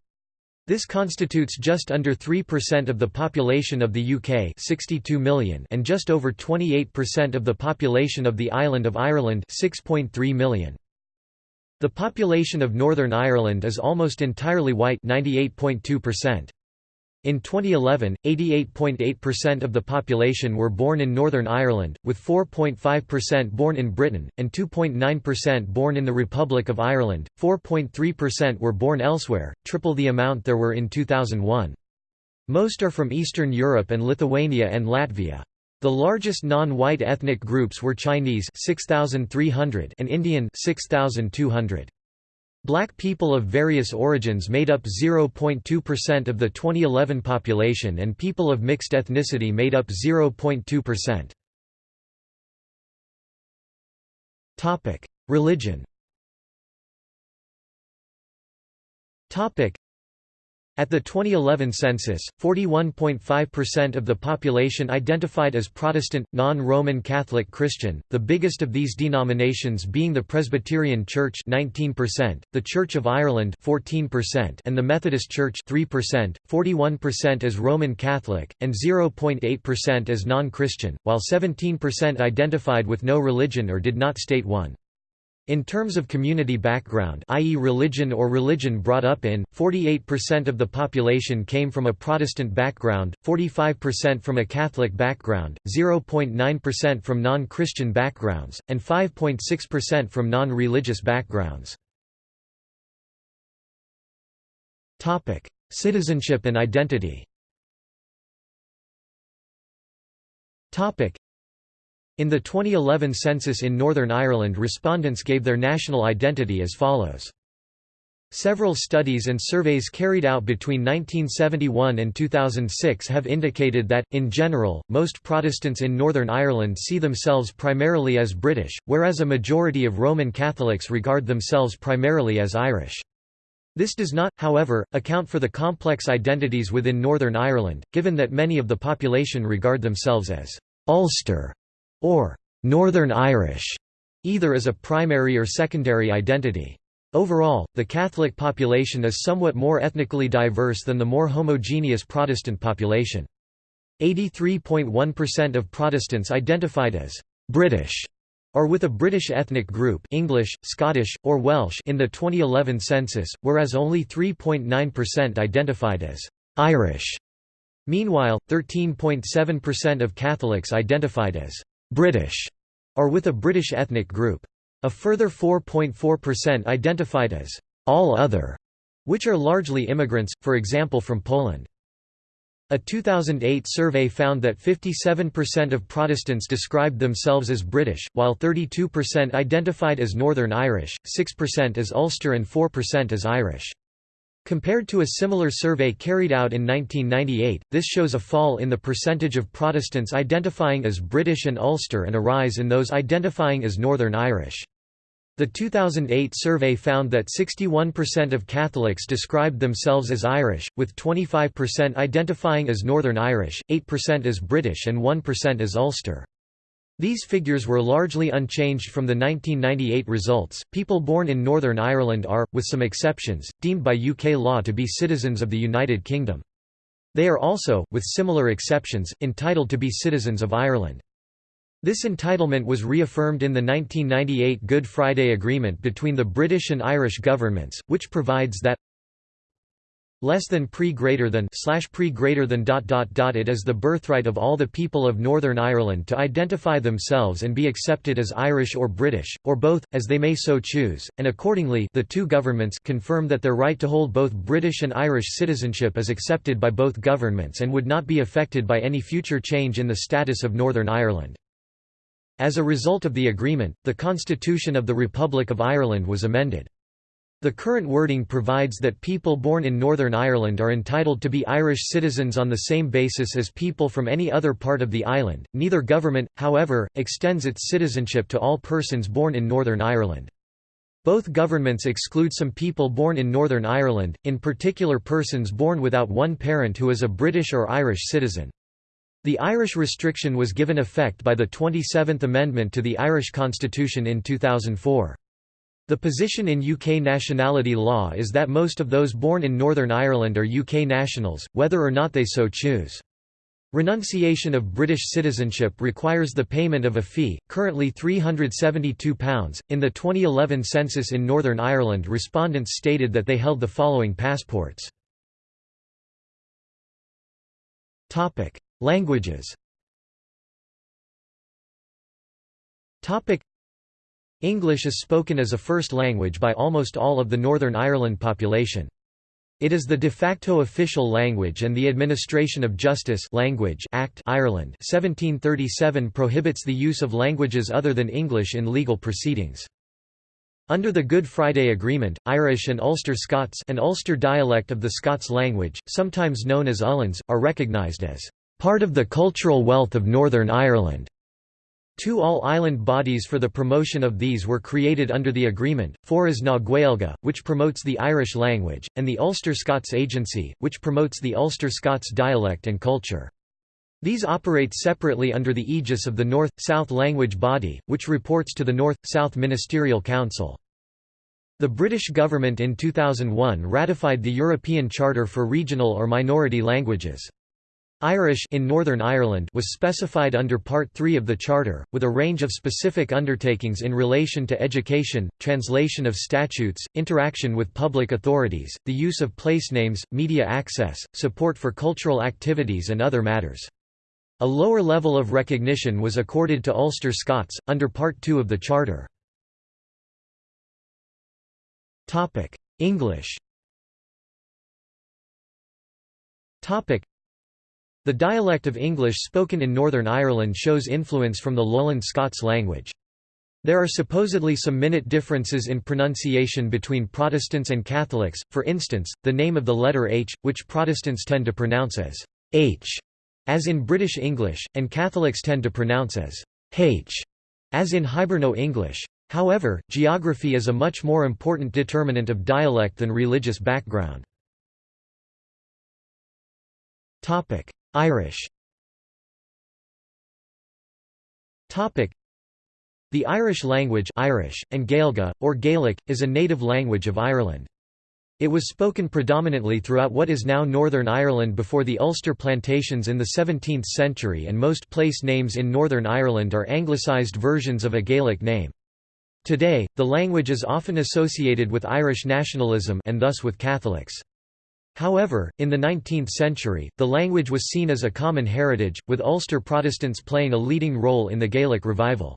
This constitutes just under 3% of the population of the UK 62 million and just over 28% of the population of the island of Ireland 6.3 million. The population of Northern Ireland is almost entirely white 98.2%. In 2011, 88.8% of the population were born in Northern Ireland, with 4.5% born in Britain, and 2.9% born in the Republic of Ireland, 4.3% were born elsewhere, triple the amount there were in 2001. Most are from Eastern Europe and Lithuania and Latvia. The largest non-white ethnic groups were Chinese 6,300 and Indian 6,200. Black people of various origins made up 0.2% of the 2011 population and people of mixed ethnicity made up 0.2%. Topic: Religion. Topic: at the 2011 census, 41.5% of the population identified as Protestant, non-Roman Catholic Christian, the biggest of these denominations being the Presbyterian Church 19%, the Church of Ireland 14% and the Methodist Church 3%, 41% as Roman Catholic, and 0.8% as non-Christian, while 17% identified with no religion or did not state one. In terms of community background i.e. religion or religion brought up in, 48% of the population came from a Protestant background, 45% from a Catholic background, 0.9% from non-Christian backgrounds, and 5.6% from non-religious backgrounds. Citizenship and identity in the 2011 census in Northern Ireland respondents gave their national identity as follows. Several studies and surveys carried out between 1971 and 2006 have indicated that, in general, most Protestants in Northern Ireland see themselves primarily as British, whereas a majority of Roman Catholics regard themselves primarily as Irish. This does not, however, account for the complex identities within Northern Ireland, given that many of the population regard themselves as Ulster or Northern Irish, either as a primary or secondary identity. Overall, the Catholic population is somewhat more ethnically diverse than the more homogeneous Protestant population. 83.1% of Protestants identified as «British» or with a British ethnic group English, Scottish, or Welsh in the 2011 census, whereas only 3.9% identified as «Irish». Meanwhile, 13.7% of Catholics identified as British, or with a British ethnic group. A further 4.4% identified as all other, which are largely immigrants, for example from Poland. A 2008 survey found that 57% of Protestants described themselves as British, while 32% identified as Northern Irish, 6% as Ulster and 4% as Irish. Compared to a similar survey carried out in 1998, this shows a fall in the percentage of Protestants identifying as British and Ulster and a rise in those identifying as Northern Irish. The 2008 survey found that 61% of Catholics described themselves as Irish, with 25% identifying as Northern Irish, 8% as British and 1% as Ulster. These figures were largely unchanged from the 1998 results. People born in Northern Ireland are, with some exceptions, deemed by UK law to be citizens of the United Kingdom. They are also, with similar exceptions, entitled to be citizens of Ireland. This entitlement was reaffirmed in the 1998 Good Friday Agreement between the British and Irish governments, which provides that less than pre greater than slash pre greater than dot dot dot it is the birthright of all the people of Northern Ireland to identify themselves and be accepted as Irish or British or both as they may so choose and accordingly the two governments confirm that their right to hold both British and Irish citizenship is accepted by both governments and would not be affected by any future change in the status of Northern Ireland. As a result of the agreement the constitution of the Republic of Ireland was amended the current wording provides that people born in Northern Ireland are entitled to be Irish citizens on the same basis as people from any other part of the island. Neither government, however, extends its citizenship to all persons born in Northern Ireland. Both governments exclude some people born in Northern Ireland, in particular persons born without one parent who is a British or Irish citizen. The Irish restriction was given effect by the 27th Amendment to the Irish Constitution in 2004. The position in UK nationality law is that most of those born in Northern Ireland are UK nationals, whether or not they so choose. Renunciation of British citizenship requires the payment of a fee, currently £372. In the 2011 census in Northern Ireland, respondents stated that they held the following passports. Languages. English is spoken as a first language by almost all of the Northern Ireland population. It is the de facto official language and the Administration of Justice language Act Ireland 1737 prohibits the use of languages other than English in legal proceedings. Under the Good Friday Agreement, Irish and Ulster Scots an Ulster dialect of the Scots language, sometimes known as Ullans, are recognised as part of the cultural wealth of Northern Ireland. Two all-island bodies for the promotion of these were created under the agreement, Foras na Gaeilge, which promotes the Irish language, and the Ulster Scots Agency, which promotes the Ulster Scots dialect and culture. These operate separately under the aegis of the North-South Language Body, which reports to the North-South Ministerial Council. The British government in 2001 ratified the European Charter for Regional or Minority Languages. Irish in Northern Ireland was specified under Part 3 of the Charter, with a range of specific undertakings in relation to education, translation of statutes, interaction with public authorities, the use of place names, media access, support for cultural activities and other matters. A lower level of recognition was accorded to Ulster Scots, under Part 2 of the Charter. English the dialect of English spoken in Northern Ireland shows influence from the Lowland Scots language. There are supposedly some minute differences in pronunciation between Protestants and Catholics, for instance, the name of the letter H, which Protestants tend to pronounce as H, as in British English, and Catholics tend to pronounce as H, as in Hiberno English. However, geography is a much more important determinant of dialect than religious background. Irish The Irish language Irish, and Gaeilge, or Gaelic, is a native language of Ireland. It was spoken predominantly throughout what is now Northern Ireland before the Ulster plantations in the 17th century and most place names in Northern Ireland are anglicised versions of a Gaelic name. Today, the language is often associated with Irish nationalism and thus with Catholics. However, in the 19th century, the language was seen as a common heritage, with Ulster Protestants playing a leading role in the Gaelic revival.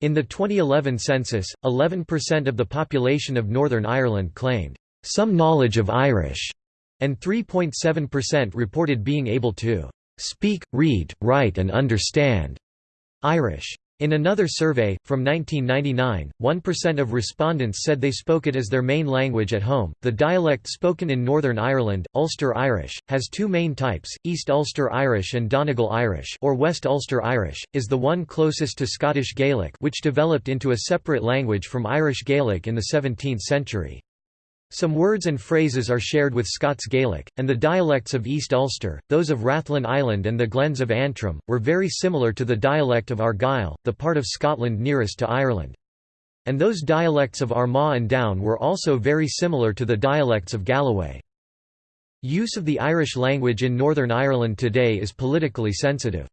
In the 2011 census, 11% of the population of Northern Ireland claimed, "...some knowledge of Irish", and 3.7% reported being able to "...speak, read, write and understand." Irish. In another survey, from 1999, 1% of respondents said they spoke it as their main language at home. The dialect spoken in Northern Ireland, Ulster Irish, has two main types: East Ulster Irish and Donegal Irish, or West Ulster Irish, is the one closest to Scottish Gaelic, which developed into a separate language from Irish Gaelic in the 17th century. Some words and phrases are shared with Scots Gaelic, and the dialects of East Ulster, those of Rathlin Island and the Glens of Antrim, were very similar to the dialect of Argyll, the part of Scotland nearest to Ireland. And those dialects of Armagh and Down were also very similar to the dialects of Galloway. Use of the Irish language in Northern Ireland today is politically sensitive.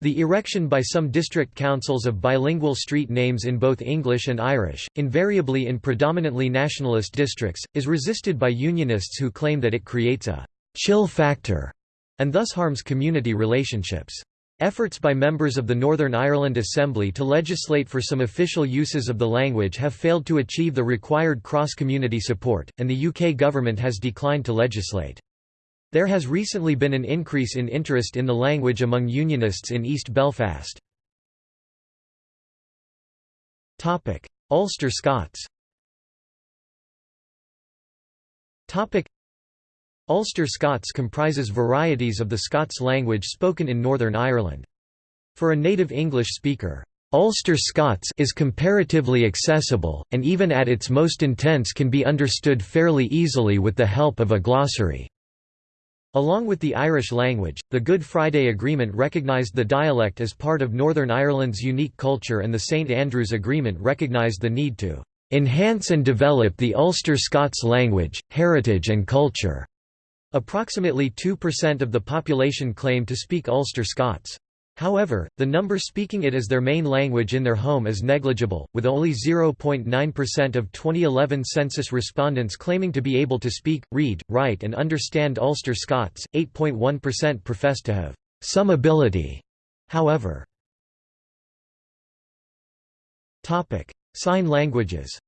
The erection by some district councils of bilingual street names in both English and Irish, invariably in predominantly nationalist districts, is resisted by unionists who claim that it creates a «chill factor» and thus harms community relationships. Efforts by members of the Northern Ireland Assembly to legislate for some official uses of the language have failed to achieve the required cross-community support, and the UK government has declined to legislate. There has recently been an increase in interest in the language among Unionists in East Belfast. Ulster Scots Ulster Scots comprises varieties of the Scots language spoken in Northern Ireland. For a native English speaker, Ulster Scots is comparatively accessible, and even at its most intense can be understood fairly easily with the help of a glossary. Along with the Irish language, the Good Friday Agreement recognised the dialect as part of Northern Ireland's unique culture and the St Andrews Agreement recognised the need to "...enhance and develop the Ulster Scots language, heritage and culture." Approximately 2% of the population claim to speak Ulster Scots. However, the number speaking it as their main language in their home is negligible, with only 0.9% of 2011 census respondents claiming to be able to speak, read, write and understand Ulster Scots, 8.1% profess to have some ability. However, Sign languages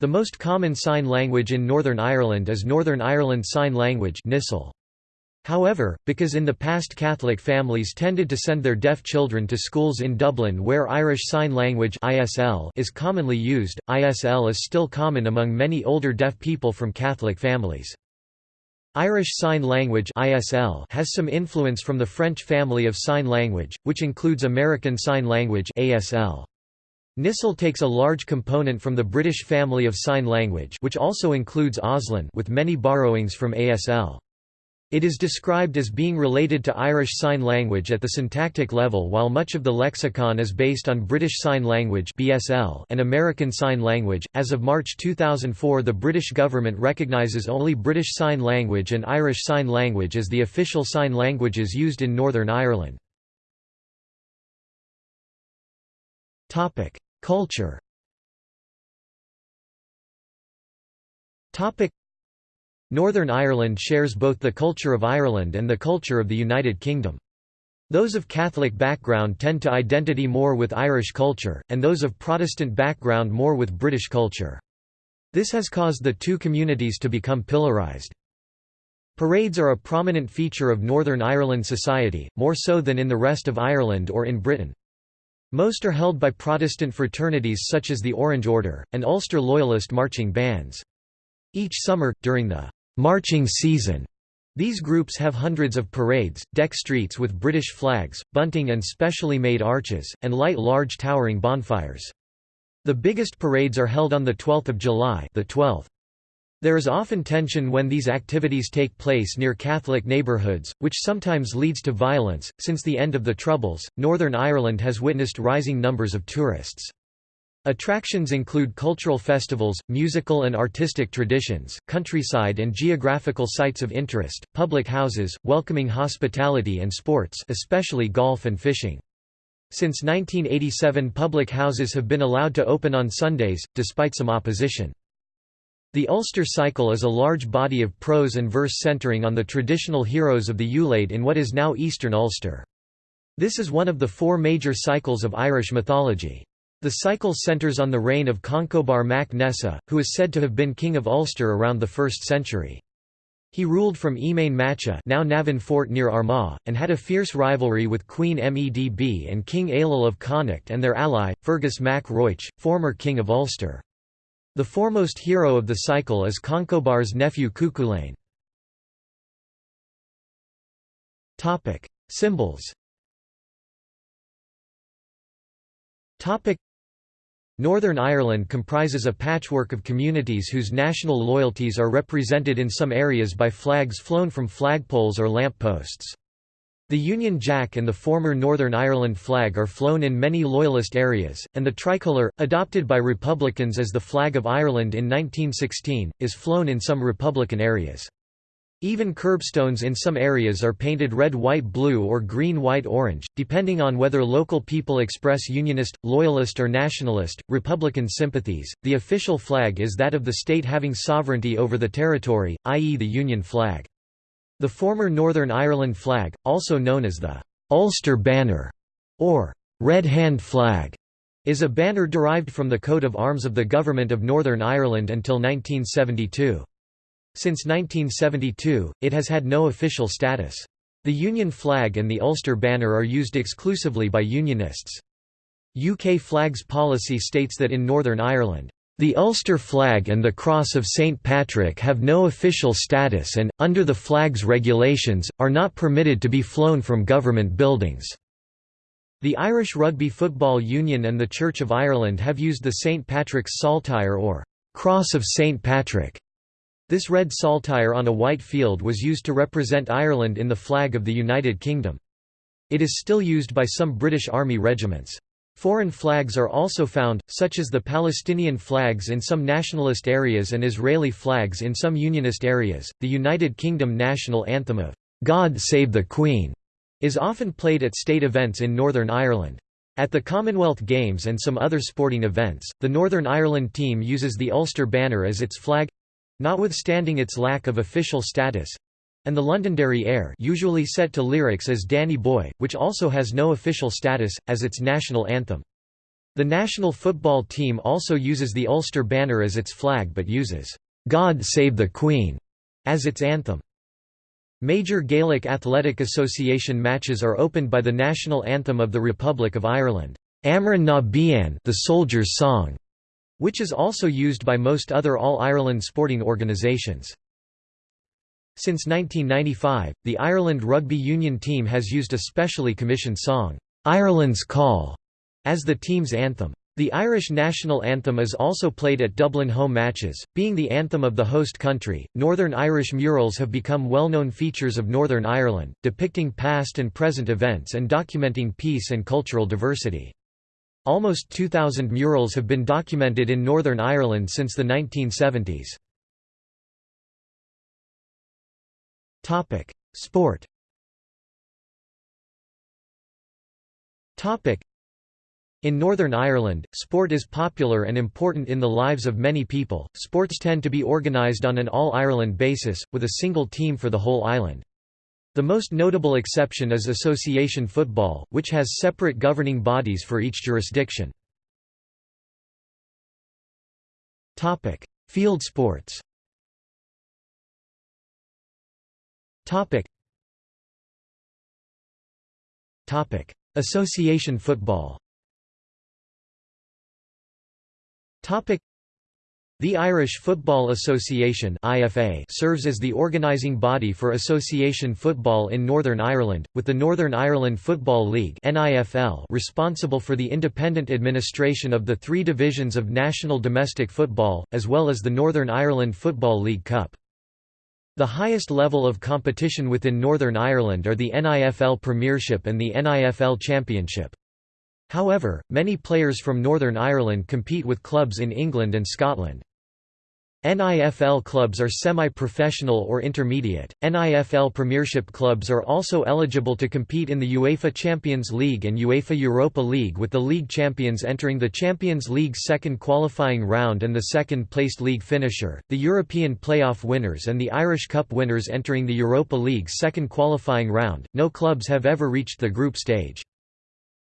the most common sign language in Northern Ireland is Northern Ireland Sign Language However, because in the past Catholic families tended to send their deaf children to schools in Dublin where Irish Sign Language is commonly used, ISL is still common among many older deaf people from Catholic families. Irish Sign Language has some influence from the French family of sign language, which includes American Sign Language ASL. Takes a large component from the British family of sign language which also includes Auslan with many borrowings from ASL. It is described as being related to Irish Sign Language at the syntactic level while much of the lexicon is based on British Sign Language (BSL) and American Sign Language. As of March 2004, the British government recognizes only British Sign Language and Irish Sign Language as the official sign languages used in Northern Ireland. Topic: Culture. Topic Northern Ireland shares both the culture of Ireland and the culture of the United Kingdom. Those of Catholic background tend to identity more with Irish culture, and those of Protestant background more with British culture. This has caused the two communities to become pillarized. Parades are a prominent feature of Northern Ireland society, more so than in the rest of Ireland or in Britain. Most are held by Protestant fraternities such as the Orange Order, and Ulster Loyalist marching bands. Each summer, during the marching season. These groups have hundreds of parades, deck streets with British flags, bunting and specially made arches, and light large towering bonfires. The biggest parades are held on the 12th of July, the 12th. There is often tension when these activities take place near Catholic neighbourhoods, which sometimes leads to violence. Since the end of the Troubles, Northern Ireland has witnessed rising numbers of tourists. Attractions include cultural festivals, musical and artistic traditions, countryside and geographical sites of interest, public houses, welcoming hospitality and sports especially golf and fishing. Since 1987 public houses have been allowed to open on Sundays, despite some opposition. The Ulster Cycle is a large body of prose and verse centering on the traditional heroes of the Ulaid in what is now Eastern Ulster. This is one of the four major cycles of Irish mythology. The cycle centres on the reign of Conchobar mac Nessa, who is said to have been king of Ulster around the 1st century. He ruled from Emain Macha now Navan Fort near Armagh, and had a fierce rivalry with Queen Medb and King Ailill of Connacht and their ally, Fergus mac Roich, former king of Ulster. The foremost hero of the cycle is Conchobar's nephew Cuchulainn. Symbols Northern Ireland comprises a patchwork of communities whose national loyalties are represented in some areas by flags flown from flagpoles or lamp posts. The Union Jack and the former Northern Ireland flag are flown in many Loyalist areas, and the tricolour, adopted by Republicans as the flag of Ireland in 1916, is flown in some Republican areas. Even curbstones in some areas are painted red white blue or green white orange, depending on whether local people express Unionist, Loyalist or Nationalist, Republican sympathies. The official flag is that of the state having sovereignty over the territory, i.e. the Union flag. The former Northern Ireland flag, also known as the Ulster Banner or Red Hand Flag, is a banner derived from the coat of arms of the Government of Northern Ireland until 1972. Since 1972, it has had no official status. The Union flag and the Ulster banner are used exclusively by Unionists. UK flags policy states that in Northern Ireland, the Ulster flag and the Cross of St Patrick have no official status and, under the flag's regulations, are not permitted to be flown from government buildings. The Irish Rugby Football Union and the Church of Ireland have used the St Patrick's Saltire or Cross of St Patrick this red saltire on a white field was used to represent Ireland in the flag of the United Kingdom. It is still used by some British Army regiments. Foreign flags are also found, such as the Palestinian flags in some nationalist areas and Israeli flags in some unionist areas. The United Kingdom national anthem of God Save the Queen is often played at state events in Northern Ireland. At the Commonwealth Games and some other sporting events, the Northern Ireland team uses the Ulster banner as its flag Notwithstanding its lack of official status, and the Londonderry Air usually set to lyrics as Danny Boy, which also has no official status, as its national anthem. The national football team also uses the Ulster banner as its flag but uses, "'God Save the Queen' as its anthem. Major Gaelic Athletic Association matches are opened by the national anthem of the Republic of Ireland, Amhrán na bhFiann the Soldier's Song, which is also used by most other All-Ireland sporting organisations. Since 1995, the Ireland Rugby Union team has used a specially commissioned song, "'Ireland's Call' as the team's anthem. The Irish national anthem is also played at Dublin home matches, being the anthem of the host country. Northern Irish murals have become well known features of Northern Ireland, depicting past and present events and documenting peace and cultural diversity. Almost 2,000 murals have been documented in Northern Ireland since the 1970s. Sport in Northern Ireland, sport is popular and important in the lives of many people. Sports tend to be organised on an all Ireland basis, with a single team for the whole island. The most notable exception is association football, which has separate governing bodies for each jurisdiction. Field sports Association football the Irish Football Association (IFA) serves as the organising body for association football in Northern Ireland, with the Northern Ireland Football League (NIFL) responsible for the independent administration of the three divisions of national domestic football, as well as the Northern Ireland Football League Cup. The highest level of competition within Northern Ireland are the NIFL Premiership and the NIFL Championship. However, many players from Northern Ireland compete with clubs in England and Scotland. NIFL clubs are semi-professional or intermediate. NIFL Premiership clubs are also eligible to compete in the UEFA Champions League and UEFA Europa League with the league champions entering the Champions League's second qualifying round and the second-placed league finisher, the European playoff winners and the Irish Cup winners entering the Europa League's second qualifying round. No clubs have ever reached the group stage.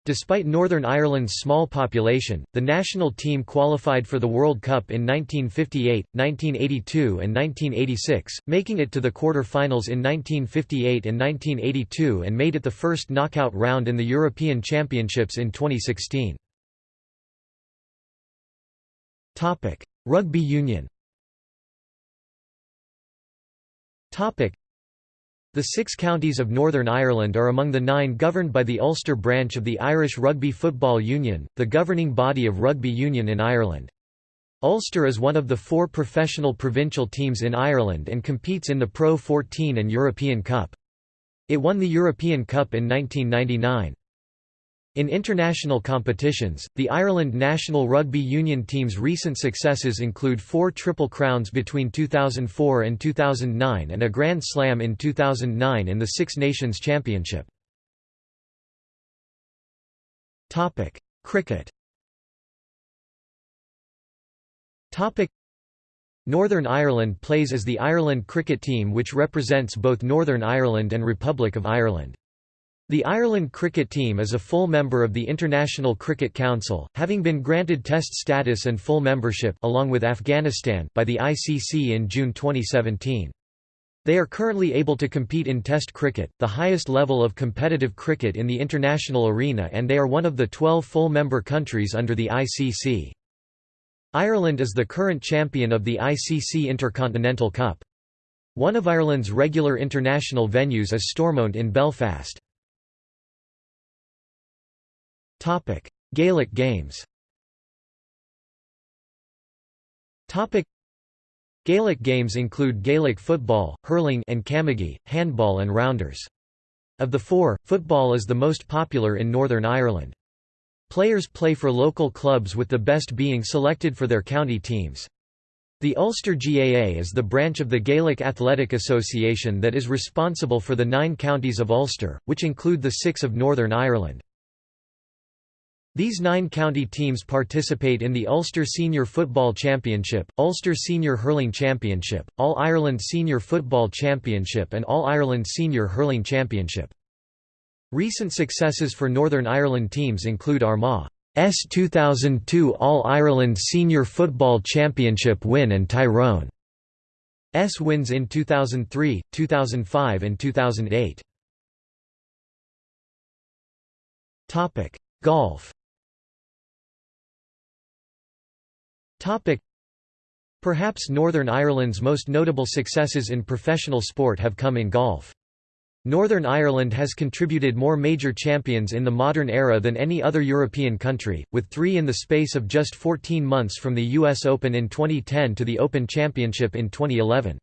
Despite Northern Ireland's small population, the national team qualified for the World Cup in 1958, 1982 and 1986, making it to the quarter-finals in 1958 and 1982 and made it the first knockout round in the European Championships in 2016. Rugby union the six counties of Northern Ireland are among the nine governed by the Ulster branch of the Irish Rugby Football Union, the governing body of rugby union in Ireland. Ulster is one of the four professional provincial teams in Ireland and competes in the Pro 14 and European Cup. It won the European Cup in 1999. In international competitions, the Ireland national rugby union team's recent successes include four Triple Crowns between 2004 and 2009 and a Grand Slam in 2009 in the Six Nations Championship. Cricket Northern Ireland plays as the Ireland cricket team which represents both Northern Ireland and Republic of Ireland. The Ireland cricket team is a full member of the International Cricket Council, having been granted Test status and full membership along with Afghanistan by the ICC in June 2017. They are currently able to compete in Test cricket, the highest level of competitive cricket in the international arena and they are one of the 12 full member countries under the ICC. Ireland is the current champion of the ICC Intercontinental Cup. One of Ireland's regular international venues is Stormont in Belfast. Gaelic games Topic: Gaelic games include Gaelic football, hurling and camogie, handball and rounders. Of the four, football is the most popular in Northern Ireland. Players play for local clubs with the best being selected for their county teams. The Ulster GAA is the branch of the Gaelic Athletic Association that is responsible for the nine counties of Ulster, which include the six of Northern Ireland. These nine county teams participate in the Ulster Senior Football Championship, Ulster Senior Hurling Championship, All-Ireland Senior Football Championship and All-Ireland Senior Hurling Championship. Recent successes for Northern Ireland teams include Armagh's 2002 All-Ireland Senior Football Championship win and Tyrone's wins in 2003, 2005 and 2008. Golf Perhaps Northern Ireland's most notable successes in professional sport have come in golf. Northern Ireland has contributed more major champions in the modern era than any other European country, with three in the space of just 14 months from the US Open in 2010 to the Open Championship in 2011.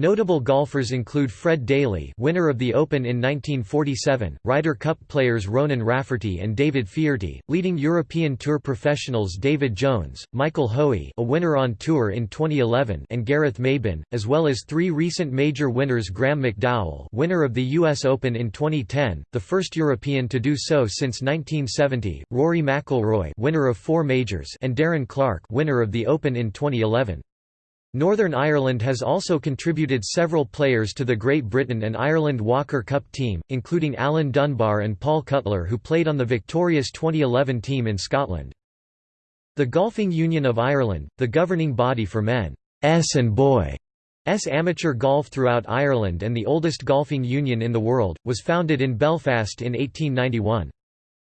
Notable golfers include Fred Daly winner of the Open in 1947, Ryder Cup players Ronan Rafferty and David Feherty, leading European Tour professionals David Jones, Michael Hoey a winner on tour in 2011 and Gareth Maybin, as well as three recent major winners Graham McDowell winner of the US Open in 2010, the first European to do so since 1970, Rory McIlroy winner of four majors and Darren Clarke winner of the Open in 2011. Northern Ireland has also contributed several players to the Great Britain and Ireland Walker Cup team, including Alan Dunbar and Paul Cutler who played on the victorious 2011 team in Scotland. The Golfing Union of Ireland, the governing body for men's and boys' amateur golf throughout Ireland and the oldest golfing union in the world, was founded in Belfast in 1891.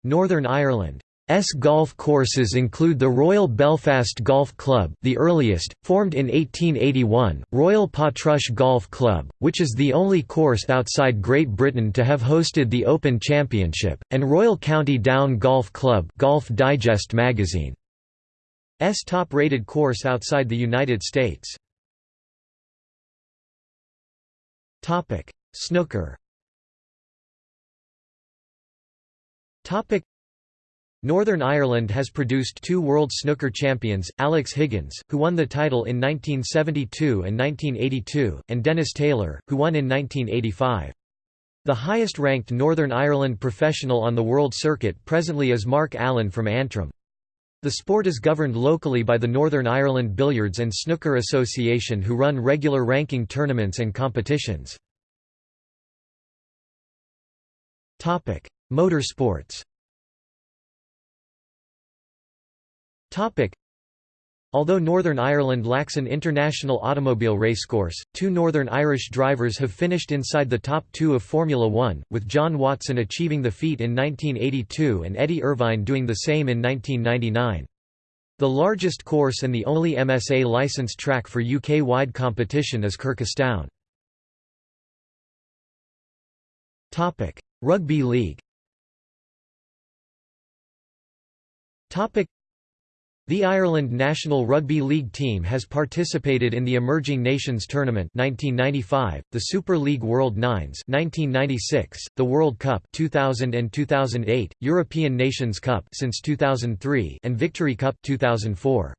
Northern Ireland S golf courses include the Royal Belfast Golf Club the earliest, formed in 1881, Royal Portrush Golf Club, which is the only course outside Great Britain to have hosted the Open Championship, and Royal County Down Golf Club Golf Digest magazine. S top-rated course outside the United States. Topic: Snooker Northern Ireland has produced two World Snooker champions, Alex Higgins, who won the title in 1972 and 1982, and Dennis Taylor, who won in 1985. The highest-ranked Northern Ireland professional on the world circuit presently is Mark Allen from Antrim. The sport is governed locally by the Northern Ireland Billiards and Snooker Association who run regular ranking tournaments and competitions. Motorsports Although Northern Ireland lacks an international automobile racecourse, two Northern Irish drivers have finished inside the top two of Formula One, with John Watson achieving the feat in 1982 and Eddie Irvine doing the same in 1999. The largest course and the only MSA licensed track for UK-wide competition is Kirkistown. Rugby league The Ireland national rugby league team has participated in the Emerging Nations Tournament 1995, the Super League World Nines 1996, the World Cup 2000 and 2008, European Nations Cup since 2003 and Victory Cup 2004.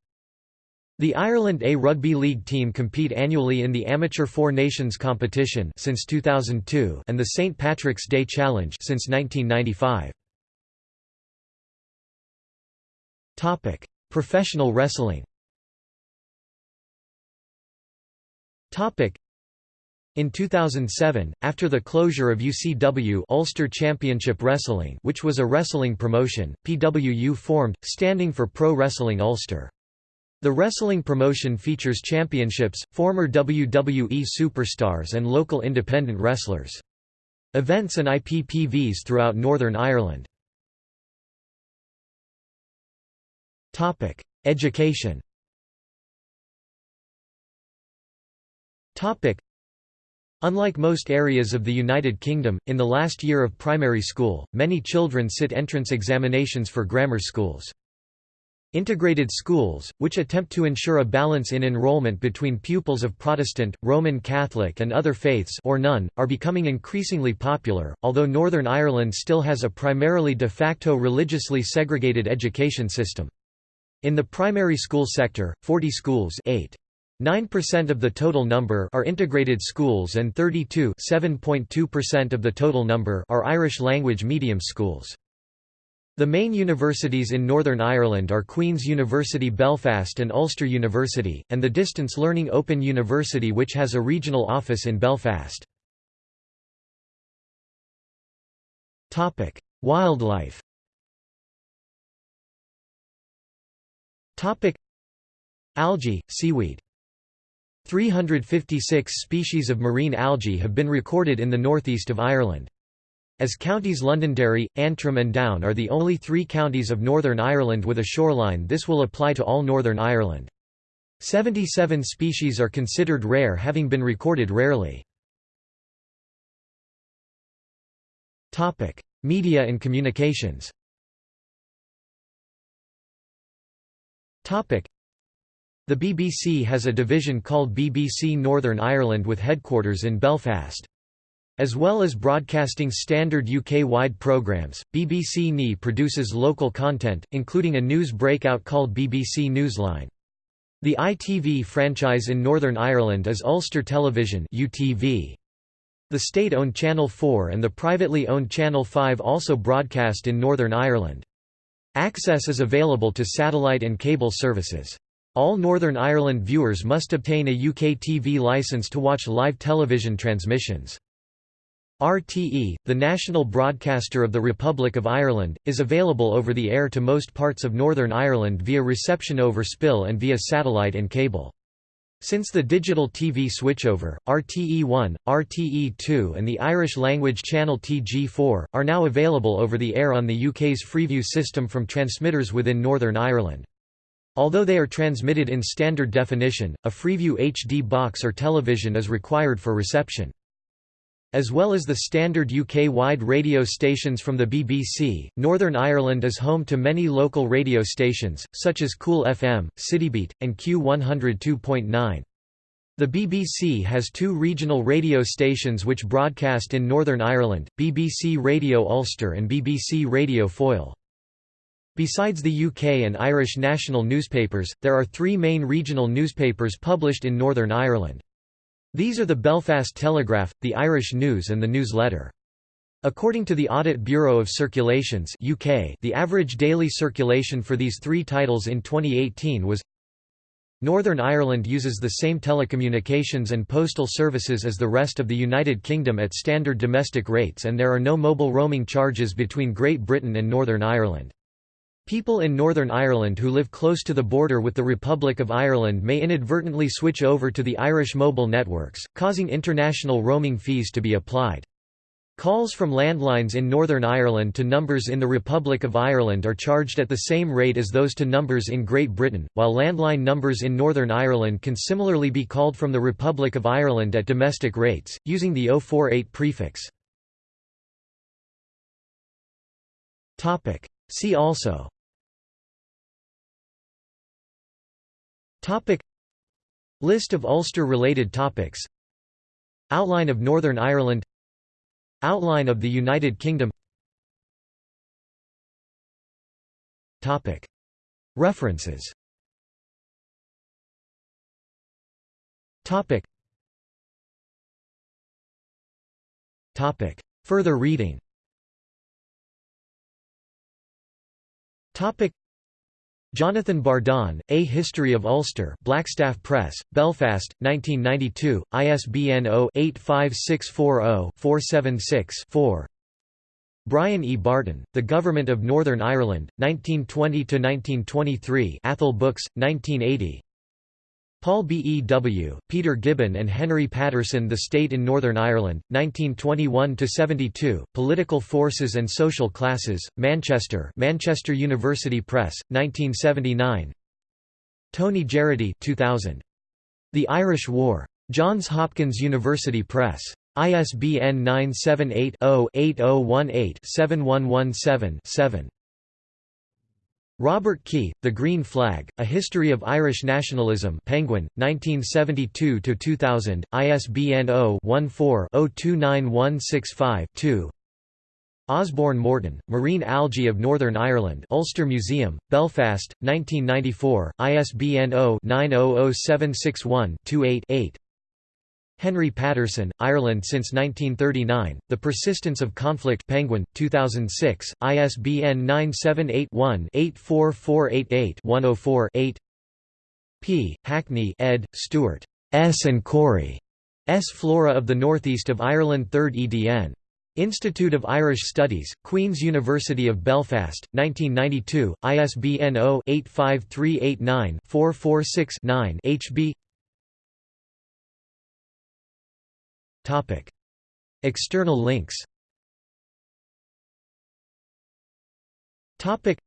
The Ireland A Rugby League team compete annually in the Amateur Four Nations competition since 2002 and the St Patrick's Day Challenge since 1995. Topic: Professional wrestling in 2007, after the closure of UCW Ulster Championship Wrestling which was a wrestling promotion, PWU formed, standing for Pro Wrestling Ulster. The wrestling promotion features championships, former WWE superstars and local independent wrestlers. Events and IPPVs throughout Northern Ireland. Topic: Education. Topic: Unlike most areas of the United Kingdom, in the last year of primary school, many children sit entrance examinations for grammar schools. Integrated schools, which attempt to ensure a balance in enrollment between pupils of Protestant, Roman Catholic and other faiths or none, are becoming increasingly popular, although Northern Ireland still has a primarily de facto religiously segregated education system. In the primary school sector, 40 schools 8. 9% of the total number are integrated schools and 32 7.2% of the total number are Irish language medium schools. The main universities in Northern Ireland are Queen's University Belfast and Ulster University, and the distance learning Open University which has a regional office in Belfast. Wildlife Algae, seaweed 356 species of marine algae have been recorded in the northeast of Ireland. As counties Londonderry, Antrim and Down are the only three counties of Northern Ireland with a shoreline this will apply to all Northern Ireland. 77 species are considered rare having been recorded rarely. Media and communications the BBC has a division called BBC Northern Ireland with headquarters in Belfast. As well as broadcasting standard UK-wide programmes, BBC NE produces local content, including a news breakout called BBC Newsline. The ITV franchise in Northern Ireland is Ulster Television UTV. The state-owned Channel 4 and the privately owned Channel 5 also broadcast in Northern Ireland. Access is available to satellite and cable services. All Northern Ireland viewers must obtain a UK TV licence to watch live television transmissions. RTE, the national broadcaster of the Republic of Ireland, is available over the air to most parts of Northern Ireland via reception over spill and via satellite and cable. Since the digital TV switchover, RTE1, RTE2 and the Irish-language channel TG4, are now available over the air on the UK's Freeview system from transmitters within Northern Ireland. Although they are transmitted in standard definition, a Freeview HD box or television is required for reception. As well as the standard UK-wide radio stations from the BBC, Northern Ireland is home to many local radio stations, such as Cool FM, Citybeat, and Q102.9. The BBC has two regional radio stations which broadcast in Northern Ireland, BBC Radio Ulster and BBC Radio Foyle. Besides the UK and Irish national newspapers, there are three main regional newspapers published in Northern Ireland. These are the Belfast Telegraph, the Irish News and the Newsletter. According to the Audit Bureau of Circulations UK, the average daily circulation for these three titles in 2018 was Northern Ireland uses the same telecommunications and postal services as the rest of the United Kingdom at standard domestic rates and there are no mobile roaming charges between Great Britain and Northern Ireland. People in Northern Ireland who live close to the border with the Republic of Ireland may inadvertently switch over to the Irish mobile networks, causing international roaming fees to be applied. Calls from landlines in Northern Ireland to numbers in the Republic of Ireland are charged at the same rate as those to numbers in Great Britain, while landline numbers in Northern Ireland can similarly be called from the Republic of Ireland at domestic rates, using the 048 prefix. See also. Topic. List of Ulster-related topics. Outline of Northern Ireland. Outline of the United Kingdom. Topic. References. Topic. Topic. Further reading Topic. Jonathan Bardon, A History of Ulster Blackstaff Press, Belfast, 1992, ISBN 0-85640-476-4 Brian E. Barton, The Government of Northern Ireland, 1920–1923 Athol Books, 1980 Paul B. E. W., Peter Gibbon and Henry Patterson The State in Northern Ireland, 1921–72, Political Forces and Social Classes, Manchester Manchester University Press, 1979 Tony Geraghty 2000. The Irish War. Johns Hopkins University Press. ISBN 978 0 8018 7117 7. Robert Kee, The Green Flag, A History of Irish Nationalism Penguin, 1972–2000, ISBN 0-14-029165-2 Osborne Morton, Marine Algae of Northern Ireland Ulster Museum, Belfast, 1994, ISBN 0-900761-28-8 Henry Patterson, Ireland since 1939, The Persistence of Conflict Penguin, 2006, ISBN 978-1-84488-104-8 P. Hackney ed., Stewart. S. and Corry. S. Flora of the Northeast of Ireland 3rd edn. Institute of Irish Studies, Queen's University of Belfast, 1992, ISBN 0-85389-446-9 HB Topic. External links. Topic.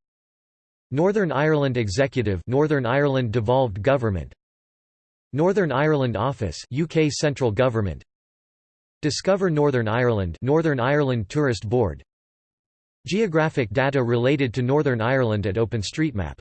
Northern Ireland Executive Northern Ireland Devolved Government. Northern Ireland Office UK Central Government. Discover Northern Ireland Northern Ireland Tourist Board. Geographic data related to Northern Ireland at OpenStreetMap